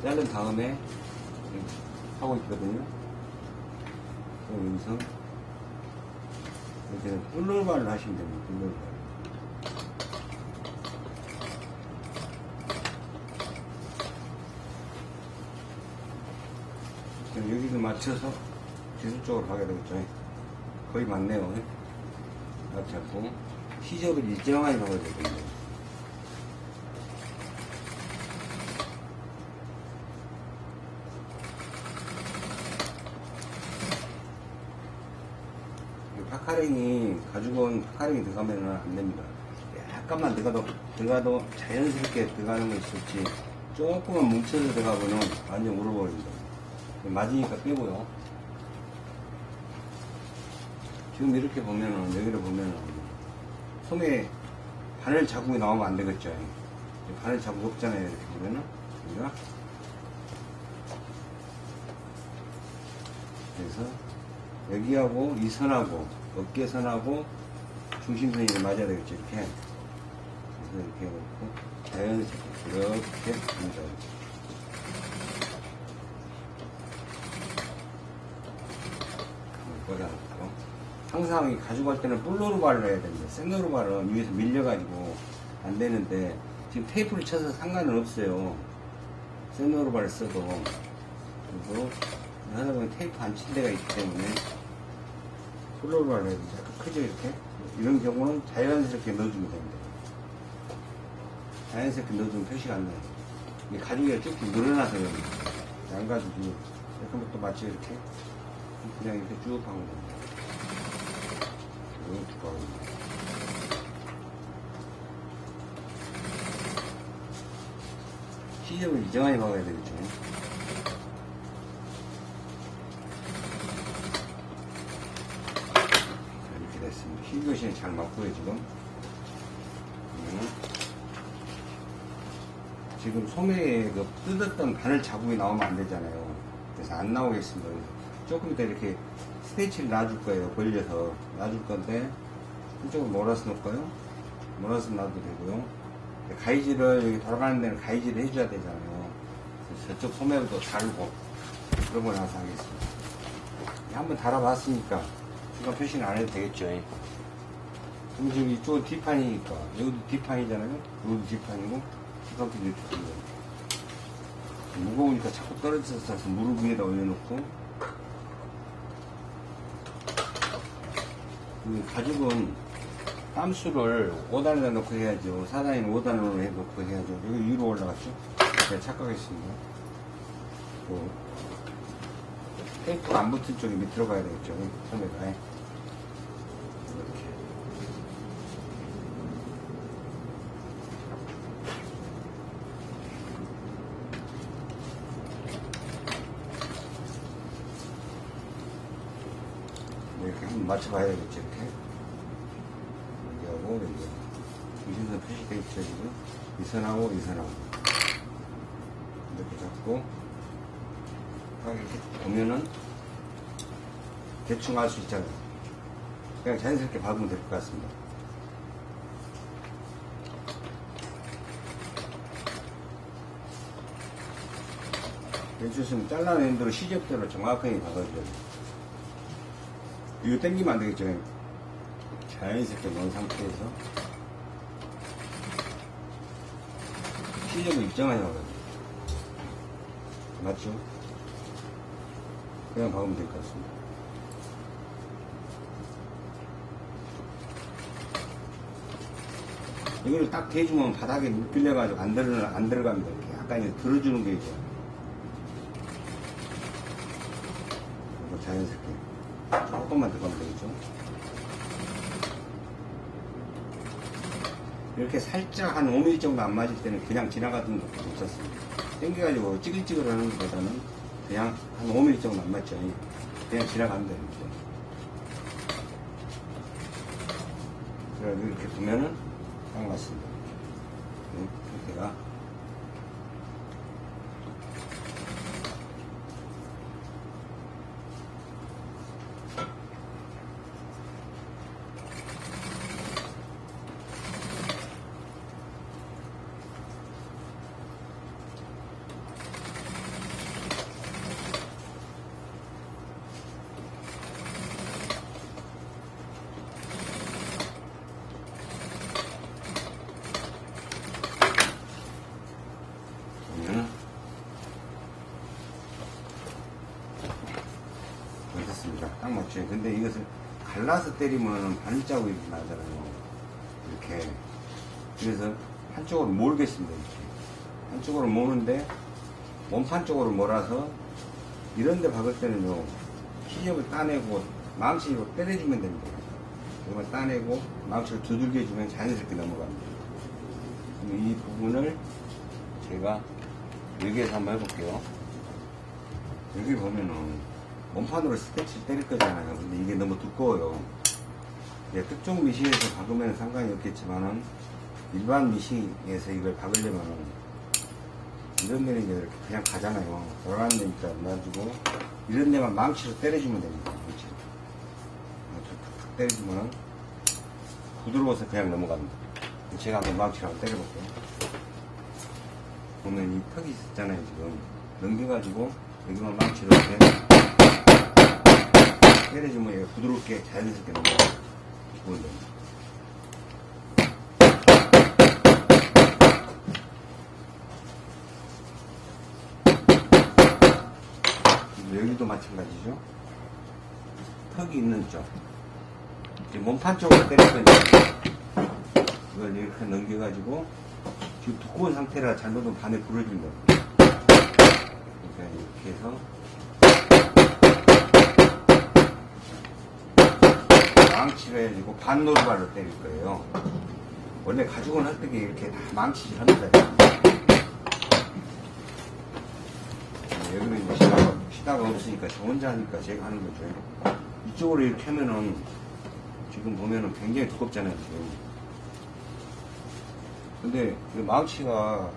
A: 자른 다음에 하고 있거든요. 여기서 이렇게 뿔놀발로 하시면 됩니다. 뿔놀발. 여기도 맞춰서 기술적으로 가야 되겠죠. 거의 맞네요. 맞지 않고 시접을 일정하게 박아야 되거든요. puckering이 가지고 온 puckering이 들어가면 안 됩니다. 약간만 들어가도 들어가도 자연스럽게 들어가는 거 있었지 조금만 뭉쳐서 들어가면은 완전 울어버립니다. 맞으니까 빼고요. 지금 이렇게 보면은 여기를 보면은 소매 바늘 자국이 나오면 안 되겠죠. 바늘 자국 없잖아요. 이렇게 보면은 우리가 그래서 여기하고 이 선하고 어깨 선하고 중심선이 맞아야 되겠죠. 이렇게 이렇게 해놓고 자연스럽게 이렇게 합니다. 꽂아놓고 항상 이 가져갈 때는 뿔로르발을 해야 됩니다. 생로르발은 위에서 밀려가지고 안 되는데 지금 테이프를 쳐서 상관은 없어요. 생로르발을 써도 그리고 하다 보면 테이프 안 친 데가 있기 때문에 뿔로르발을 해야 됩니다. 크죠 이렇게 이런 경우는 자연스럽게 넣어주면 됩니다. 자연스럽게 넣어주면 표시가 안 나요. 이게 가죽이 쭉쭉 늘어나서요. 양가죽이 약간 또 마치 이렇게 그냥 이렇게 쭉 박는 겁니다. 너무 두꺼워. 시접을 이제 많이 박아야 되겠죠. 이렇게 됐습니다. 시접이 잘 맞고요, 지금. 네. 지금 소매에 그 뜯었던 바늘 자국이 나오면 안 되잖아요. 그래서 안 나오겠습니다. 조금 더 이렇게 스테이치를 놔줄 거예요. 벌려서 놔줄 건데 한쪽으로 몰아서 놓을까요? 몰아서 놔도 되고요. 가위질을 여기 돌아가는 데는 가위질을 해줘야 되잖아요. 저쪽 소매도 그런 거 나서 하겠습니다. 한번 달아봤으니까 중간 표시는 안 해도 되겠죠. 그럼 지금 이쪽은 뒷판이니까 여기도 뒷판이잖아요. 여기도 뒷판이고 뒷판도 뒷판이고 무거우니까 자꾸 떨어져서 무릎 위에다 올려놓고 가죽은 땀수를 5단에다 넣고 해야죠. 4단에는 5단으로 해놓고 해야죠. 여기 위로 올라갔죠? 제가 착각했습니다. 그 테이프가 안 붙은 쪽이 밑으로 가야 되겠죠. 소매가. 이렇게. 이렇게 한번 맞춰봐야 되겠죠. 이렇게. 여기하고 여기. 이선선 표시 되어 있죠. 지금. 이 선하고 이 선하고. 이렇게 잡고. 딱 이렇게 보면은 대충 알 수 있잖아요. 그냥 자연스럽게 밟으면 될 것 같습니다. 해주시면 잘라낸 대로 시접대로 정확하게 박아줘야 돼요. 이거 당기면 안 되겠죠. 자연스럽게 넣은 상태에서 입장하게 박아줘요. 맞죠? 그냥 박으면 될 것 같습니다. 이걸 딱 대주면 바닥에 밀려가지고 안, 들어, 안 들어갑니다. 이렇게 약간 이제 들어주는 게 있죠. 이거 자연스럽게. 조금만 더 가면 되겠죠. 이렇게 살짝 한 5mm 정도 안 맞을 때는 그냥 지나가던 것도 괜찮습니다. 땡겨가지고 찌글찌글 하는 것보다는 그냥 한 5mm 정도 안 맞죠. 그냥 지나가면 됩니다. 그래서 이렇게 보면은 딱 맞습니다. 이 상태가. 보면은 딱 맞죠. 근데 이것을 갈라서 때리면 반자국이 나잖아요. 이렇게. 그래서 한쪽으로 몰겠습니다. 이렇게. 한쪽으로 모는데 몸판 쪽으로 몰아서 이런데 박을 때는요 시접을 따내고 망치로 때려주면 됩니다. 이걸 따내고 망치를 두들겨 주면 자연스럽게 넘어갑니다. 이 부분을 제가 여기에서 한번 해볼게요. 여기 보면은 몸판으로 스케치를 때릴 거잖아요. 근데 이게 너무 두꺼워요. 이제 특종 미싱에서 박으면 상관이 없겠지만은 일반 미싱에서 이걸 박으려면은 이런 데는 이제 이렇게 그냥 가잖아요. 돌아가는 데니까 놔주고 이런 데만 망치로 때려주면 됩니다. 망치로. 망치로 탁탁 때려주면은 부드러워서 그냥 넘어갑니다. 제가 한번 망치로 한번 때려볼게요. 보면 이 턱이 있잖아요 지금 넘겨가지고 여기만 망치로 이렇게 때려주면 얘가 부드럽게 자연스럽게 넘어가요. 보면 됩니다 그리고 여기도 마찬가지죠. 턱이 있는 쪽. 몸판 쪽으로 때릴 건데 이걸 이렇게 넘겨가지고 지금 두꺼운 상태라 잘못하면 반에 부러집니다. 그러니까 이렇게 해서 망치를 해가지고 반노루발로 때릴 거예요. 원래 가죽은 할때 이렇게 다 망치질 합니다. 여기는 이제 시다가, 시다가 없으니까 저 혼자 하니까 제가 하는 거죠. 이쪽으로 이렇게 하면은 지금 보면은 굉장히 두껍잖아요, 지금. 근데 그 망치가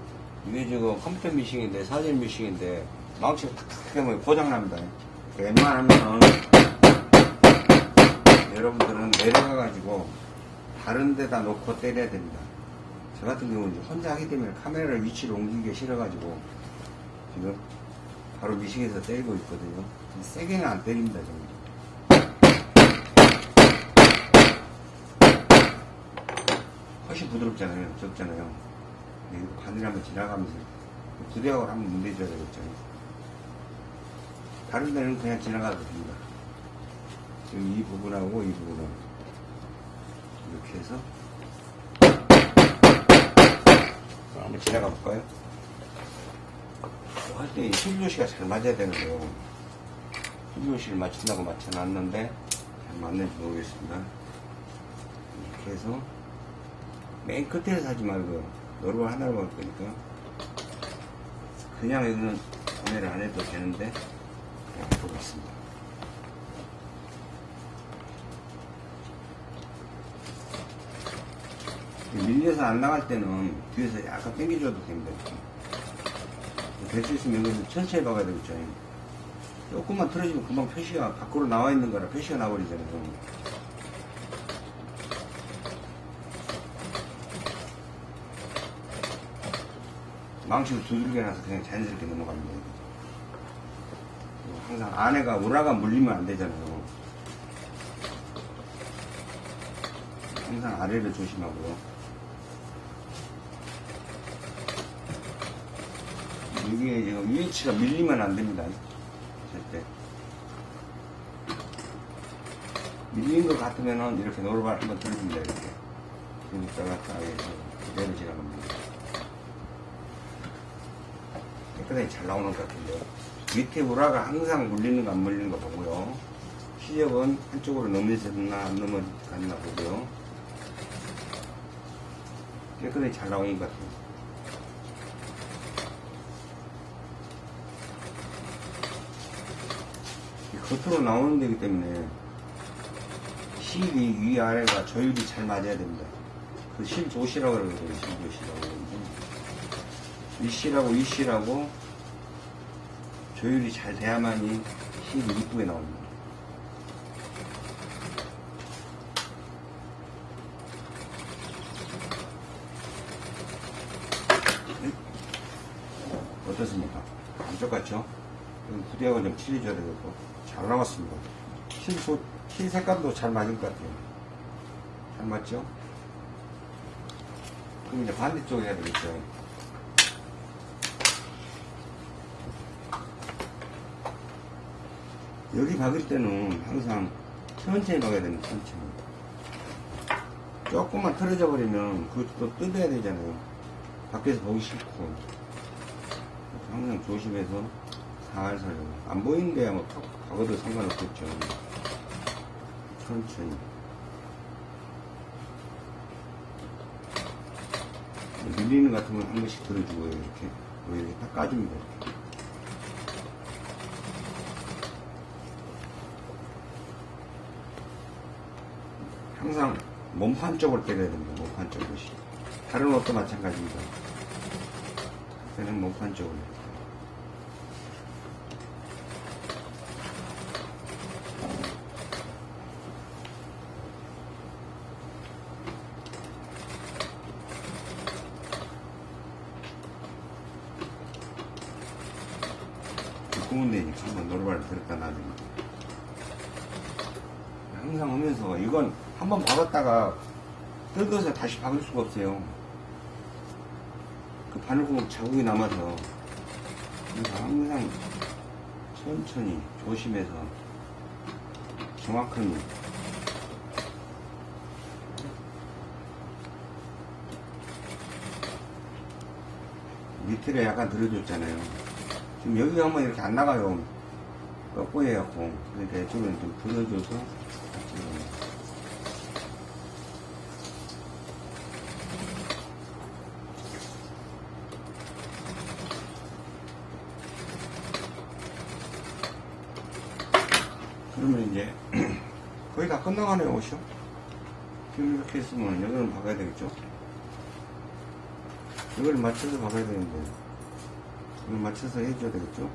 A: 이게 지금 컴퓨터 미싱인데 사진 미싱인데 망치가 탁탁 하면 고장납니다. 그 웬만하면은 여러분들은 내려가 가지고 다른 데다 놓고 때려야 됩니다. 저 같은 경우는 혼자 하기 때문에 카메라를 위치를 옮기기 싫어 가지고 지금 바로 미싱에서 때리고 있거든요. 세게는 안 때립니다, 저는. 훨씬 부드럽잖아요. 적잖아요. 이거 바늘 한번 지나가면서 부대하고 한번 문대줘야 되겠죠. 다른 데는 그냥 지나가도 됩니다. 지금 이 부분하고 이 부분은 이렇게 해서 한번 지나가 볼까요? 할때 힐조시가 잘 맞아야 되는데요. 힐조시를 맞춘다고 맞춰놨는데 잘 맞는지 모르겠습니다. 이렇게 해서 맨 끝에서 하지 말고 노루를 하나로 할 거니까 그냥 여기는 구매를 안 해도 되는데 그냥 해보겠습니다. 밀려서 안 나갈 때는 뒤에서 약간 당겨줘도 됩니다. 될 수 있으면 여기서 천천히 박아야 되겠죠. 조금만 틀어지면 금방 표시가 밖으로 나와 있는 거라 표시가 나버리잖아요. 망치로 두들겨 놔서 그냥 자연스럽게 넘어갑니다. 항상 안에가 우라가 물리면 안 되잖아요. 항상 아래를 조심하고요. 이게 지금 위치가 밀리면 안 됩니다. 절대. 밀린 것 같으면은 이렇게 노르발 한번 들립니다. 이렇게. 그러니까 아예 그대로 지나갑니다. 깨끗하게 잘 나오는 것 같은데요. 밑에 우라가 항상 물리는 거 안 물리는 거 보고요. 시접은 한쪽으로 넘어졌나 안 넘어갔나 보고요. 깨끗하게 잘 나오는 것 같습니다. 겉으로 나오는 데기 때문에 실이 위아래가 조율이 잘 맞아야 됩니다. 그 실조시라고 그러거든요. 실조시라고 그러는데 이실하고 이실하고 조율이 잘 돼야만이 실이 이쁘게 나옵니다. 부대하고 좀 칠해줘야 되겠고 잘 나왔습니다. 실, 소, 실 색감도 잘 맞은 것 같아요. 잘 맞죠? 그럼 이제 반대쪽 해야 되겠죠. 여기 박을 때는 항상 천천히 박아야 됩니다. 천천히. 조금만 틀어져 버리면 그것도 뜯어야 되잖아요. 밖에서 보기 싫고. 항상 조심해서 살살 안 보이는데 뭐턱 박아도 상관없겠죠. 천천히. 밀리는 것 같으면 한 번씩 들어주고요. 이렇게. 뭐 이렇게 딱 까줍니다. 이렇게. 항상 몸판 쪽으로 때려야 됩니다. 몸판 쪽으로. 다른 옷도 마찬가지입니다. 그는 몸판 쪽으로. 두꺼운 데니까 들었다 놔줍니다. 항상 하면서 이건 한번 박았다가 뜯어서 다시 박을 수가 없어요. 그 바늘구멍 자국이 남아서 그래서 항상 천천히 조심해서 정확한 밑에를 약간 들어줬잖아요. 지금 여기가 한번 이렇게 안 나가요. 꺾고 해갖고. 그러니까 이쪽은 좀 넣어요. 그러면 이제 <clears throat> 거의 다 끝나가네요, 옷이요. 지금 이렇게 했으면 여기는 박아야 되겠죠? 이걸 맞춰서 박아야 되는데 이걸 맞춰서 해줘야 되겠죠?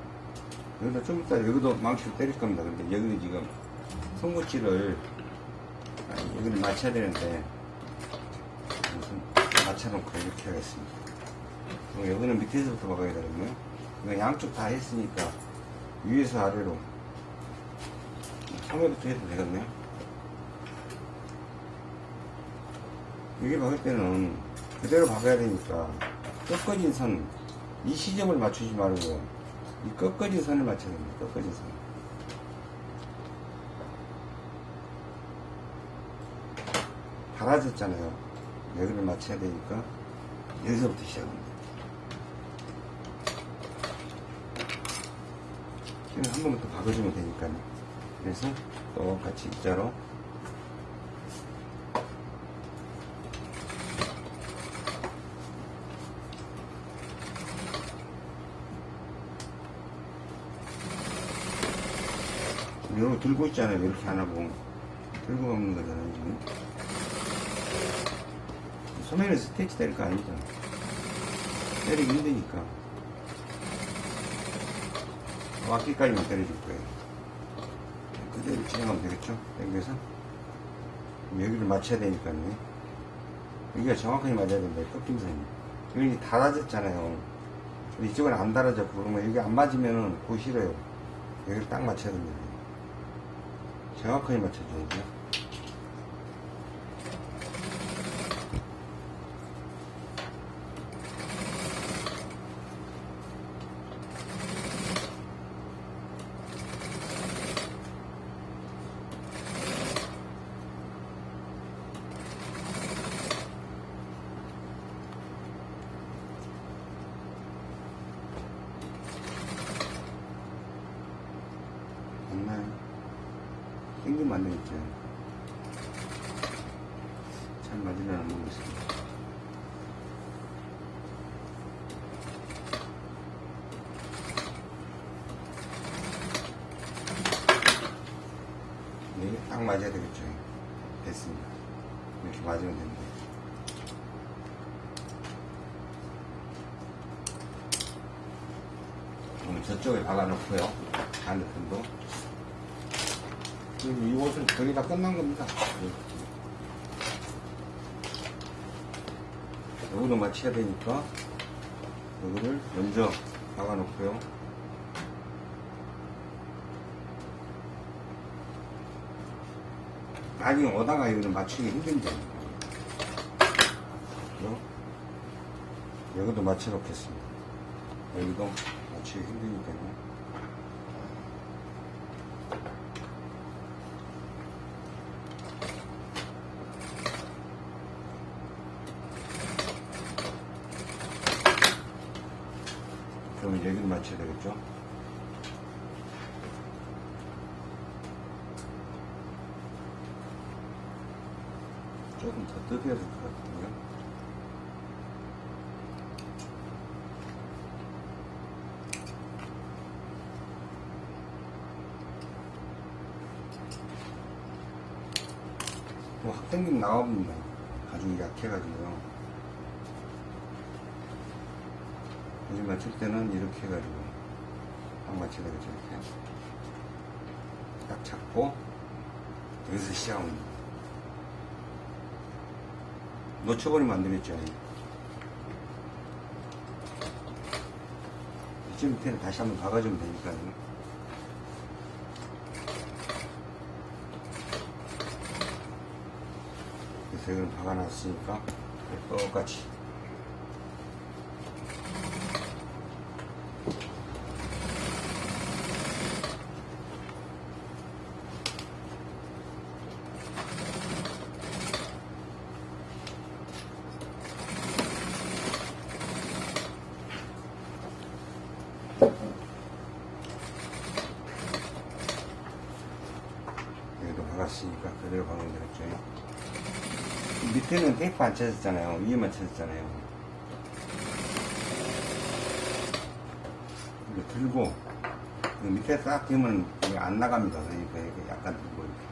A: 여기다 좀 이따 여기도 망치로 때릴 겁니다. 근데 여기는 지금 송구치를 아니, 여기를 맞춰야 되는데 맞춰놓고 이렇게 하겠습니다. 여기는 밑에서부터 박아야 되거든요. 이거 양쪽 다 했으니까 위에서 아래로 처음에부터 해도 되겠네요. 여기 박을 때는 그대로 박아야 되니까 꺾어진 선, 이 시점을 맞추지 말고 이 꺾어진 선을 맞춰야 됩니다. 꺾어진 선. 달아졌잖아요. 여기를 맞춰야 되니까 여기서부터 시작합니다. 지금 한더 박아주면 되니까요. 그래서 똑같이 입자로 이거 들고 있잖아요. 이렇게 안 하고 들고 먹는 거잖아요. 지금 소면에 스테이치 때릴 거 아니잖아. 때리기 힘드니까 와기까지만 때려줄 거예요. 그대로 진행하면 되겠죠? 여기서 여기를 맞춰야 되니까요. 여기가 정확하게 맞아야 된다. 꺾임선이. 여기 달아졌잖아요. 이쪽은 안 달아졌고 그러면 여기 안 맞으면은 보기 싫어요. 여기를 딱 맞춰야 됩니다. 정확하게 맞춰줘야죠. 맞나요? 땡기면 안 되겠죠. 잘 맞으려나 모르겠습니다. 이게 딱 맞아야 되겠죠. 됐습니다. 이렇게 맞으면 됩니다. 그럼 저쪽에 박아놓고요. 반대편도. 지금 이 옷은 거의 다 끝난 겁니다. 여기도 맞춰야 되니까 여기를 먼저 박아놓고요. 나중에 오다가 여기를 맞추기 힘든데. 여기도 맞춰 놓겠습니다. 여기도 맞추기 힘드니까요. 그러면 여기를 맞춰야 되겠죠? 조금 더 뜯어야 될것 같은데요? 뭐확 당기면 나옵니다. 가죽이 약해가지고요. 여기 맞출 때는 이렇게 해가지고 딱 맞춰야 되겠죠 이렇게 딱 잡고 여기서 시작합니다 놓쳐버리면 안 되겠죠 이쪽 밑에는 다시 한번 박아주면 되니까요 그래서 이걸 박아놨으니까 똑같이 셰프 안 찾았잖아요. 위에만 찾았잖아요. 이거 들고 이거 밑에 딱 끼면 이게 안 나갑니다. 그러니까 이거 약간 들고 이렇게.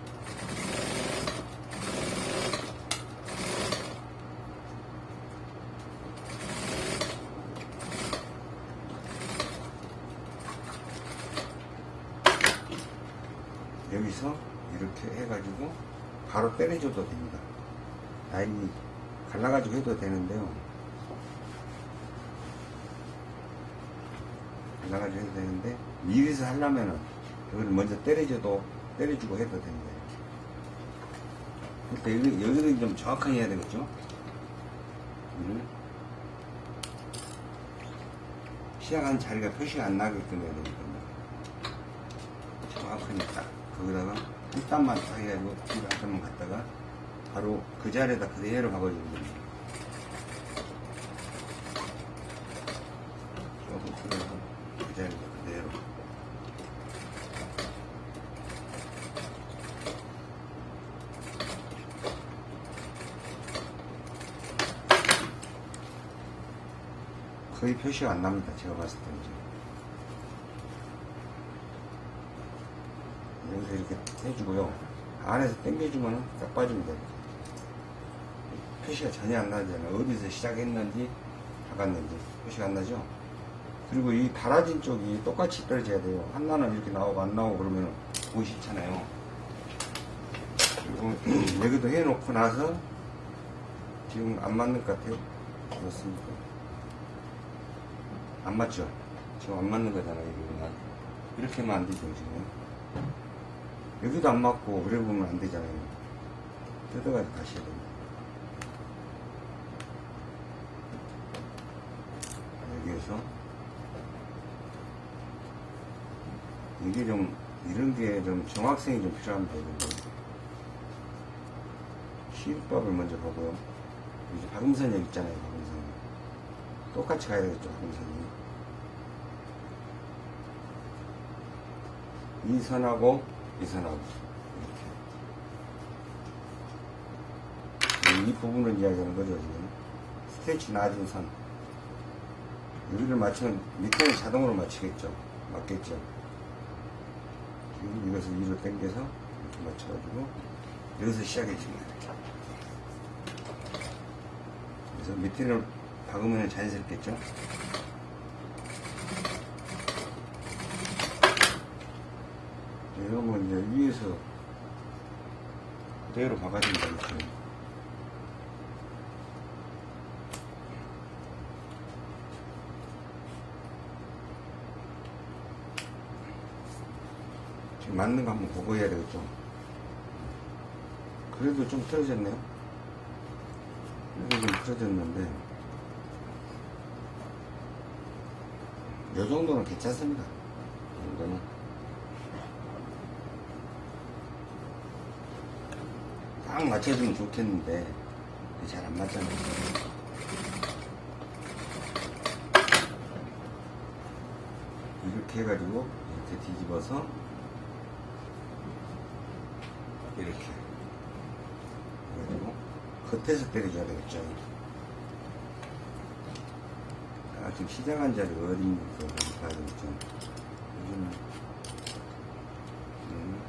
A: 여기서 이렇게 해가지고 바로 때려줘도 됩니다. 라인이 갈라가지고 해도 되는데요. 갈라가지고 해도 되는데 미리서 하려면은 이걸 먼저 때려줘도 때려주고 해도 됩니다. 이렇게. 일단 여기, 여기를 좀 정확하게 해야 되겠죠? 이를 시작한 자리가 표시가 안 나게끔 해야. 정확하게 딱 거기다가 한 땀만 딱 해가지고 한 땀만 갔다가 바로 그 자리에다 그대로 박아주는 겁니다. 조금 풀어서 그 자리에다 그대로 거의 표시가 안 납니다. 제가 봤을 때는. 여기서 이렇게 해주고요. 안에서 당겨주면 딱 빠집니다. 표시가 전혀 안 나잖아요. 어디서 시작했는지, 나갔는지 표시가 안 나죠? 그리고 이 달아진 쪽이 똑같이 떨어져야 돼요. 하나는 이렇게 나오고 안 나오고 그러면 보기 싫잖아요. 그리고 <clears throat> 여기도 해놓고 나서 지금 안 맞는 것 같아요. 그렇습니까? 안 맞죠? 지금 안 맞는 거잖아요, 이거는. 이렇게 하면 안 되죠, 지금. 여기도 안 맞고, 그래 보면 안 되잖아요. 뜯어가지고 가셔야 됩니다. 여기에서. 이게 좀, 이런 게 좀 정확성이 좀 필요합니다. 시법을 먼저 보고요. 이제 박음선 여기 있잖아요, 박음선. 똑같이 가야 되겠죠, 박음선이. 이 선하고 이 선하고 이렇게 이 부분을 이야기하는 거죠 지금 스테이치 낮은 선 여기를 맞추면 밑에는 자동으로 맞추겠죠. 맞겠죠. 이것을 위로 당겨서 이렇게 맞춰가지고 여기서 시작해 줍니다 그래서 밑에를 박으면 자연스럽겠죠? 이런 건 이제 위에서 그대로 박아준다 이렇게 맞는 거 한번 보고 해야 되겠죠. 그래도 좀 틀어졌네요. 그래도 좀 틀어졌는데. 이 정도는 괜찮습니다. 이 정도는. 딱 맞춰주면 좋겠는데 잘 안 맞잖아요. 이렇게 해가지고 이렇게 뒤집어서 이렇게 해가지고 겉에서 때려줘야 되겠죠. 아, 지금 시작한 자리가 어디인지 봐야 되겠죠. 요즘은 음.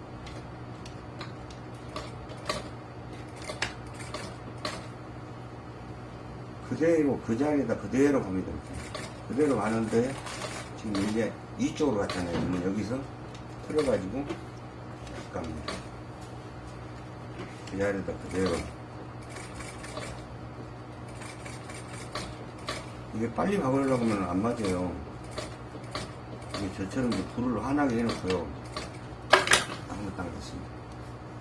A: 그대로 그 자리에다 그대로 갑니다. 이렇게. 그대로 가는데 지금 이제 이쪽으로 갔잖아요. 여기서 틀어가지고 갑니다. 그 자리에다 그대로. 이게 빨리 박으려고 하면 안 맞아요. 이게 저처럼 이제 불을 환하게 해놓고요. 아무것도 안 됐습니다.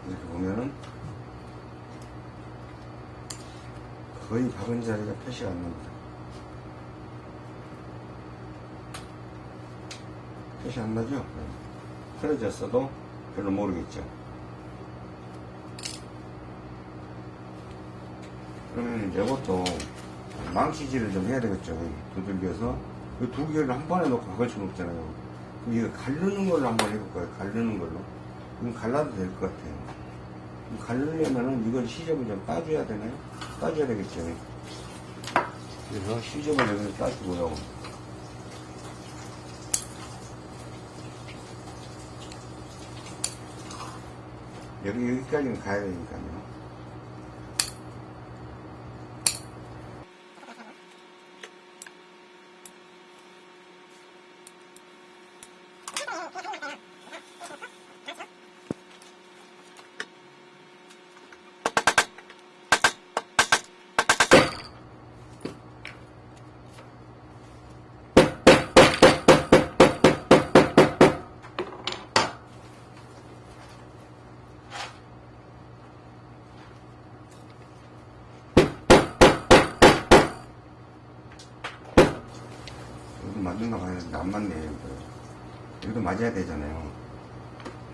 A: 이렇게 보면은 거의 박은 자리가 표시가 안 납니다. 표시 안 나죠? 네. 틀어졌어도 별로 모르겠죠. 이제 이것도 망치질을 좀 해야 되겠죠. 두들겨서 이 두 개를 한 번에 놓고 박을 수는 없잖아요. 그럼 이거 갈르는 걸로 한번 해볼까요? 갈르는 걸로. 그럼 갈라도 될 것 같아요. 갈르려면은 이걸 시접을 좀 따줘야 되나요? 따줘야 되겠죠. 그래서 시접을 여기서 따주고요. 여기, 여기까지는 가야 되니까요. 맞는가 봐야 되는데 안 맞네 여기도 여기도 맞아야 되잖아요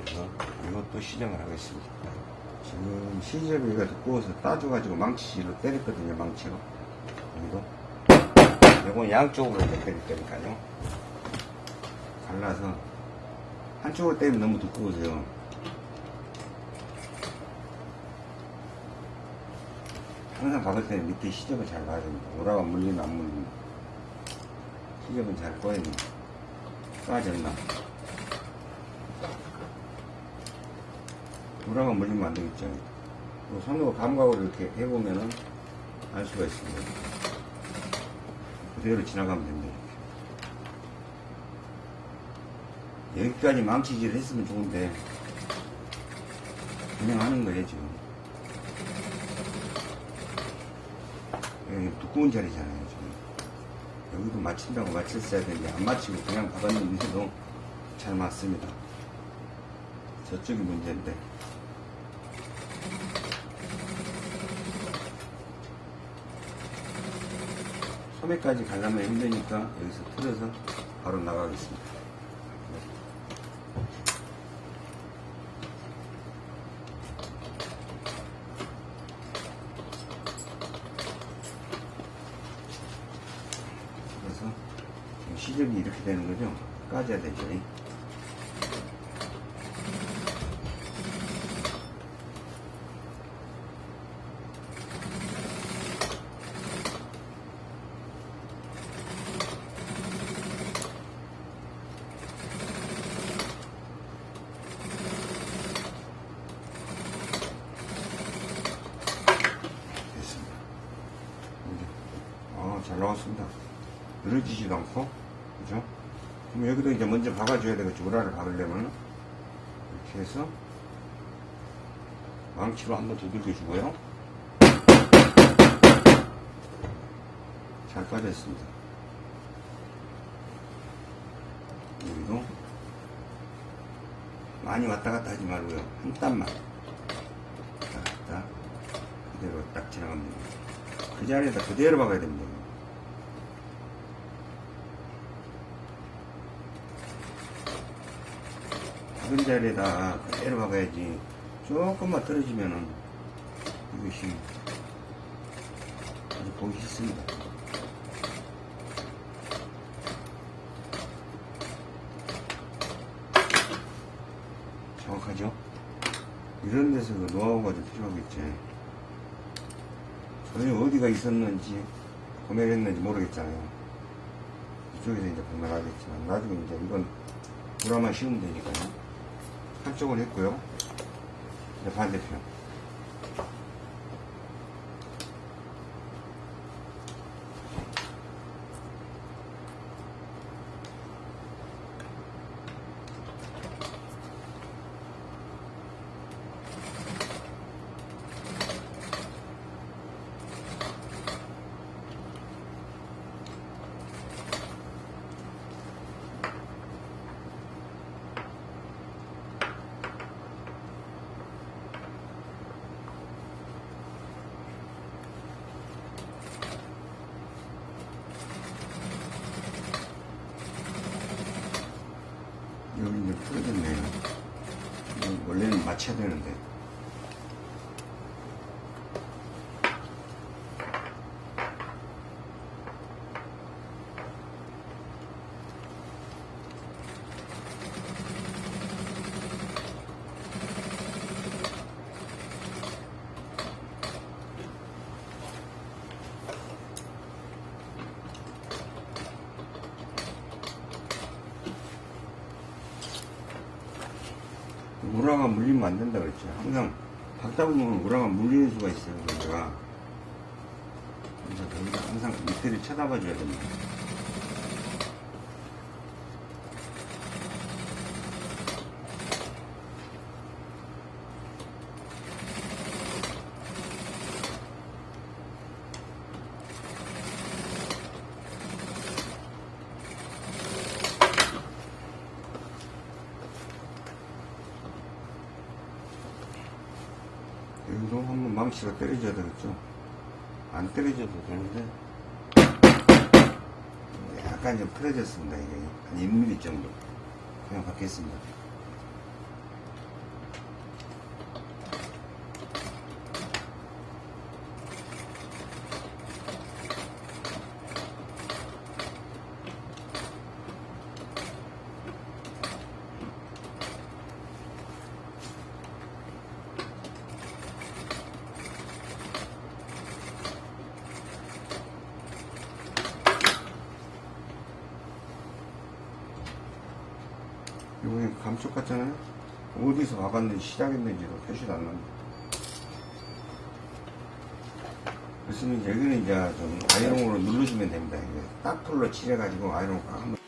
A: 그래서 이것도 시정을 하겠습니다 지금 시접이 가 두꺼워서 따줘가지고 망치로 때렸거든요 망치로 여기도 이건 양쪽으로 때릴 거니까요 갈라서 한쪽으로 때리면 너무 두꺼우세요 항상 박을 때는 밑에 시접을 잘 봐야 됩니다. 오라가 물리나 안 물리나. 시접은 잘 꺼야 됩니다. 빠졌나. 오라가 물리면 안 되겠죠. 손으로 감각으로 이렇게 해보면은 알 수가 있습니다. 그대로 지나가면 됩니다. 여기까지 망치질 했으면 좋은데, 그냥 하는 거예요, 지금. 두꺼운 자리잖아요, 지금. 여기도 맞춘다고 맞췄어야 되는데, 안 맞추고 그냥 박았는데도 잘 맞습니다. 저쪽이 문제인데. 소매까지 가려면 힘드니까 여기서 틀어서 바로 나가겠습니다. 그래서 지금 시접이 이렇게 되는 거죠? 까져야 되죠. 됐습니다. 이제, 아, 잘 나왔습니다. 늘어지지도 않고, 그죠? 그럼 여기도 이제 먼저 박아줘야 되겠죠. 우라를 박으려면. 이렇게 해서, 망치로 한번 두들겨 주고요. 잘 빠졌습니다. 여기도, 많이 왔다 갔다 하지 말고요. 한 땀만. 왔다 갔다. 그대로 딱 지나가면 됩니다. 그 자리에다 그대로 박아야 됩니다. 자리에다 그대로 박아야지. 조금만 떨어지면은 이것이 아주 보기 싫습니다. 정확하죠? 이런 데서 그 노하우가 좀 필요하겠지. 전혀 어디가 있었는지 구매를 했는지 모르겠잖아요. 이쪽에서 이제 구매를 하겠지만 나중에 이제 이건 불화만 씌우면 되니까요. 한쪽은 했고요. 이제 반대편. 여기 이제 풀어졌네요. 이거 원래는 맞춰야 되는데. 우라가 물리면 안 된다 그랬죠. 항상 박다 보면 우라가 물리는 수가 있어요. 우라가. 그래서 여기다 항상 밑에를 쳐다봐 줘야 됩니다. 여기도 한번 망치가 때려줘야 되겠죠. 안 때려줘도 되는데, 약간 좀 풀어졌습니다. 이게 한 1mm 정도. 그냥 받겠습니다. 여기 감쪽 같잖아요. 어디서 박았는지 시작했는지도 표시도 안 납니다. 이제 여기는 이제 좀 아이롱으로 누르시면 됩니다. 이게 딱풀로 칠해가지고 아이롱 꽉 한번.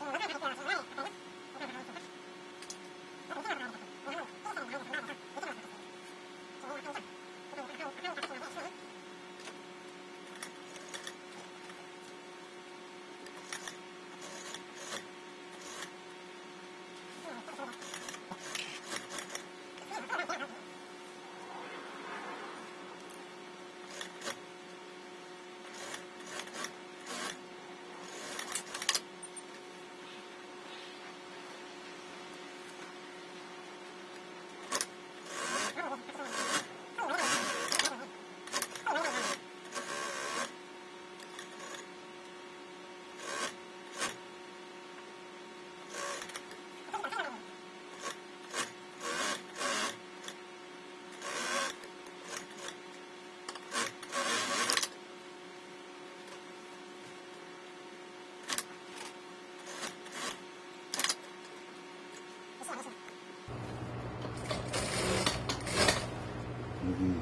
A: 여기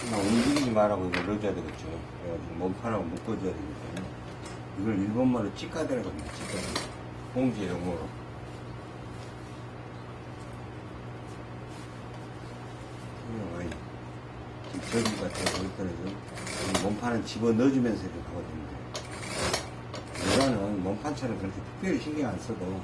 A: 그냥 움직이지 말라고 이거 넣어줘야 되겠죠. 그래가지고 몸판하고 묶어줘야 되기 때문에 이걸 일본말로 찌까대라고 합니다. 찌까대. 봉지 용어로. 저기 같아요. 거기까지 몸판은 집어 넣어주면서 이렇게 하거든요. 이거는 몸판처럼 그렇게 특별히 신경 안 써도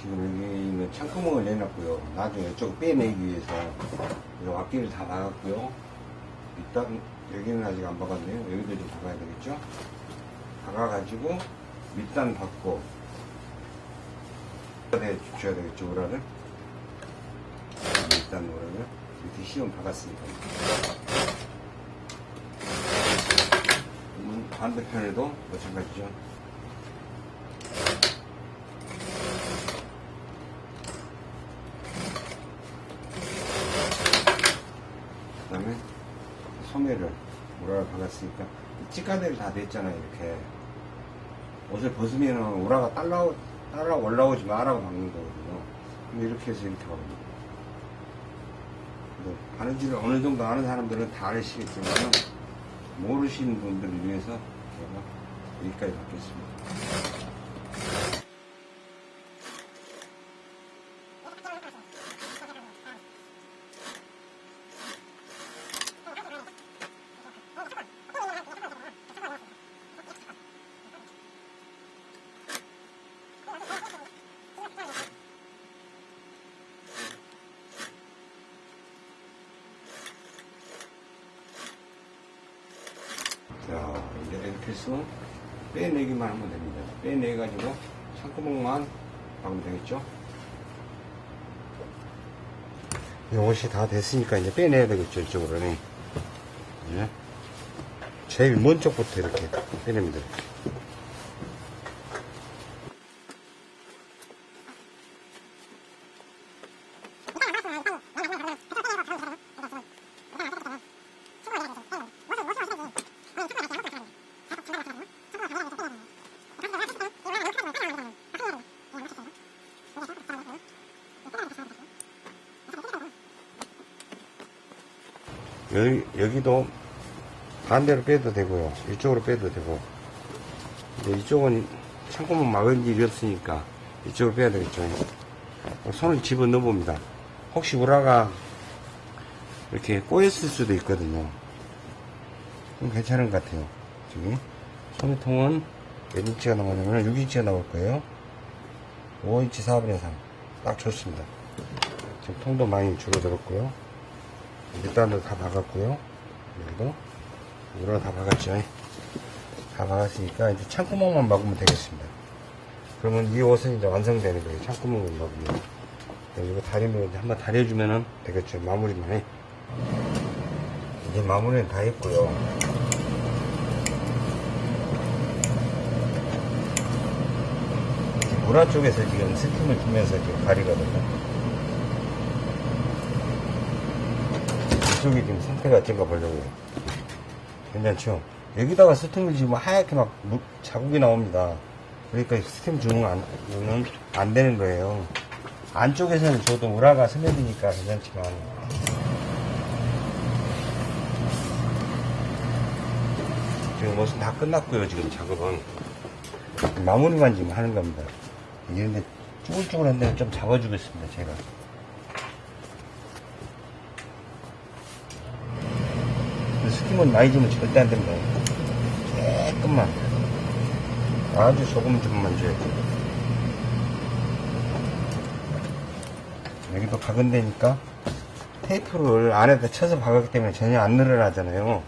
A: 지금 여기 있는 창구멍을 내놨고요. 나중에 이쪽 빼내기 위해서 이 앞뒤를 다 박았고요. 일단 여기는 아직 안 박았네요. 여기도 좀 박아야 되겠죠? 박아가지고 밑단 박고 네, 주셔야 되겠죠, 우라를. 밑단 우라를 이렇게 시험. 그러면 반대편에도 마찬가지죠. 그 다음에 소매를 우라를 박았으니까 찌까대를 다 됐잖아요 이렇게. 옷을 벗으면 우라가 따라, 따라 올라오지 마라고 박는 거거든요. 근데 이렇게 해서 이렇게 박습니다 근데 바느질을 어느 정도 아는 사람들은 다 아시겠지만 모르시는 분들을 위해서 제가 여기까지 받겠습니다 자, 해서 빼내기만 하면 됩니다. 빼내가지고 창구멍만 박으면 되겠죠? 옷이 다 됐으니까 이제 빼내야 되겠죠, 이쪽으로는. 예. 제일 먼 쪽부터 이렇게 빼냅니다. 여기, 여기도 반대로 빼도 되고요. 이쪽으로 빼도 되고. 이쪽은 창고문 막은 일이 없으니까 이쪽으로 빼야 되겠죠. 손을 집어 넣어 봅니다. 혹시 우라가 이렇게 꼬였을 수도 있거든요. 괜찮은 것 같아요. 지금 소매통은 몇 인치가 나오냐면 6인치가 나올 거예요. 5인치 4분의 3. 딱 좋습니다. 지금 통도 많이 줄어들었고요. 밑단도 다 박았고요. 여기도 우라가 다 박았죠. 다 박았으니까 이제 창구멍만 막으면 되겠습니다. 그러면 이 옷은 이제 완성되는 거예요. 창구멍만 막으면. 이거 다리면 한번 다려주면 되겠죠. 마무리만 해. 이제 마무리는 다 했고요. 우라 쪽에서 지금 스팀을 주면서 지금 다리거든요. 이쪽이 지금 상태가 어쩐가 보려고요. 괜찮죠? 여기다가 스팀을 지금 하얗게 막 물- 자국이 나옵니다. 그러니까 스팀 주는 안, 는안 되는 거예요. 안쪽에서는 저도 우라가 스며드니까 괜찮지만 지금 옷은 다 끝났고요. 지금 작업은 마무리만 지금 하는 겁니다. 이런데 쭈글쭈글한 데는 좀 잡아주겠습니다. 제가 스팀은 많이 주면 절대 안 됩니다. 조금만 아주 조금 좀만 줘야 돼요. 여기도 데니까 테이프를 안에다 쳐서 박았기 때문에 전혀 안 늘어나잖아요.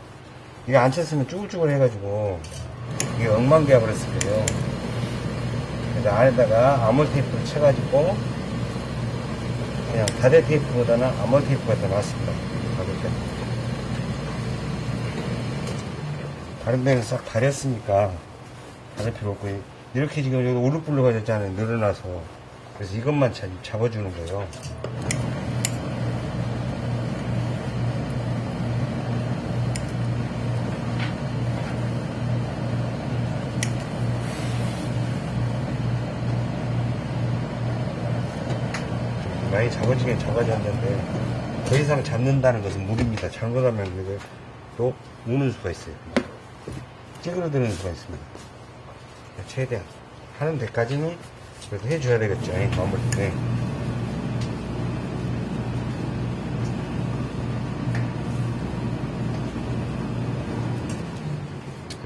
A: 이게 안 쳤으면 쭈글쭈글 해가지고 이게 엉망되어 버렸을 거예요. 그래서 안에다가 아몰 테이프를 쳐가지고 그냥 다대 테이프보다는 아몰 테이프가 더 낫습니다. 박을 때. 다른 데는 싹 다렸으니까 다를 필요 없고 이렇게 지금 여기 우르불르가 됐잖아요. 늘어나서 그래서 이것만 잘 잡아주는 거예요. 많이 잡아지긴 잡아졌는데 더 이상 잡는다는 것은 무리입니다. 이게 또 우는 수가 있어요. 찌그러드는 수가 있습니다. 최대한 하는 데까지는 그래도 해줘야 되겠죠. 이 마무리 때.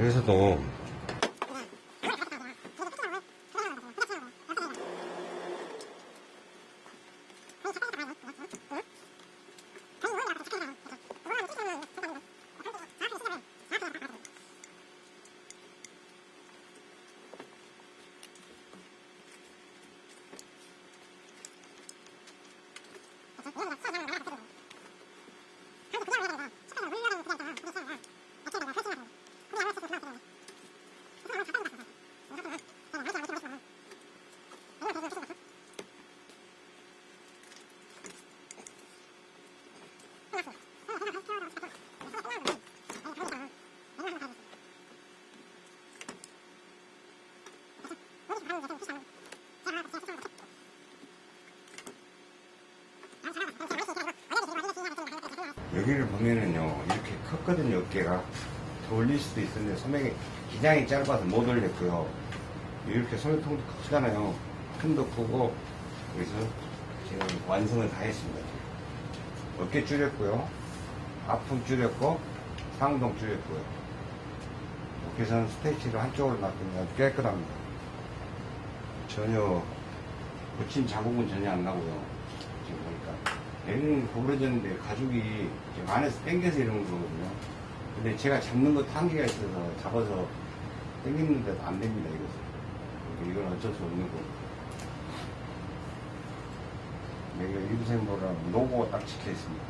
A: 여기서도 여기를 보면은요 이렇게 컸거든요 어깨가. 더 올릴 수도 있었는데 소매가 기장이 짧아서 못 올렸고요. 이렇게 소매통도 크잖아요. 틈도 크고 그래서 지금 완성을 다 했습니다. 어깨 줄였고요. 아픔 줄였고 상동 줄였고요. 어깨선 스테이치를 한쪽으로 아주 깨끗합니다. 전혀 붙인 자국은 전혀 안 나고요. 지금 보니까 얘는 구부러졌는데 가죽이 지금 안에서 당겨서 이러는 거거든요. 근데 제가 잡는 것도 한계가 있어서 잡아서 당기는데도 안 됩니다, 이것은. 이건 어쩔 수 없는 거고. 여기가 일부생보라 노고가 딱 찍혀 있습니다.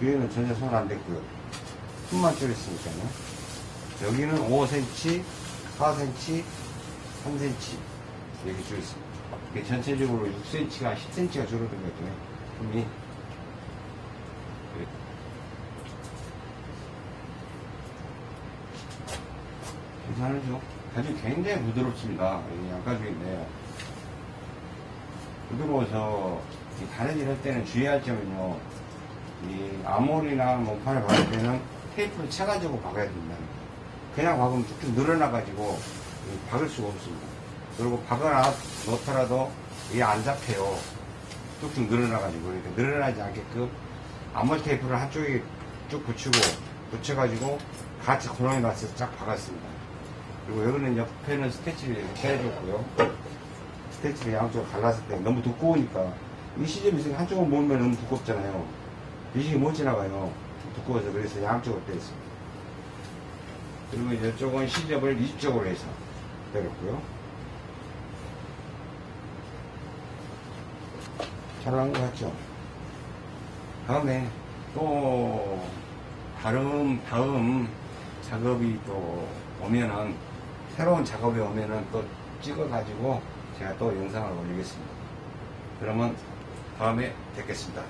A: 뒤에는 전혀 손 안 댔고요. 숨만 줄였으니까요. 여기는 5cm, 4cm, 3cm 이렇게 줄였습니다. 이게 전체적으로 6cm가 10cm가 줄어든 거죠. 힘이. 괜찮으죠? 가죽 굉장히 부드럽습니다. 이 양가죽인데. 부드러워서 이 다른 일 할 때는 주의할 점은요. 이 아몰이나 몸판을 박을 때는 테이프를 쳐가지고 박아야 됩니다. 그냥 박으면 쭉쭉 늘어나가지고 이 박을 수가 없습니다. 그리고 박아놔 놓더라도 이게 안 잡혀요. 쭉쭉 늘어나가지고 이렇게 늘어나지 않게끔 아몰 테이프를 한쪽에 쭉 붙이고 붙여가지고 같이 고정해 놨어서 쫙 박았습니다. 그리고 여기는 옆에는 스테치를 해줬고요. 스테치를 양쪽으로 갈랐을 때 너무 두꺼우니까 이 시접이 있으니까 한쪽은 모으면 너무 두껍잖아요. 미식이 못 지나가요. 두꺼워서 그래서 양쪽으로 뺐습니다. 그리고 이쪽은 시접을 이쪽으로 해서 때렸고요. 잘 나온 것 같죠? 다음에 또 다음 다음 작업이 또 오면은 새로운 작업이 오면은 또 찍어 가지고 제가 또 영상을 올리겠습니다. 그러면 다음에 뵙겠습니다.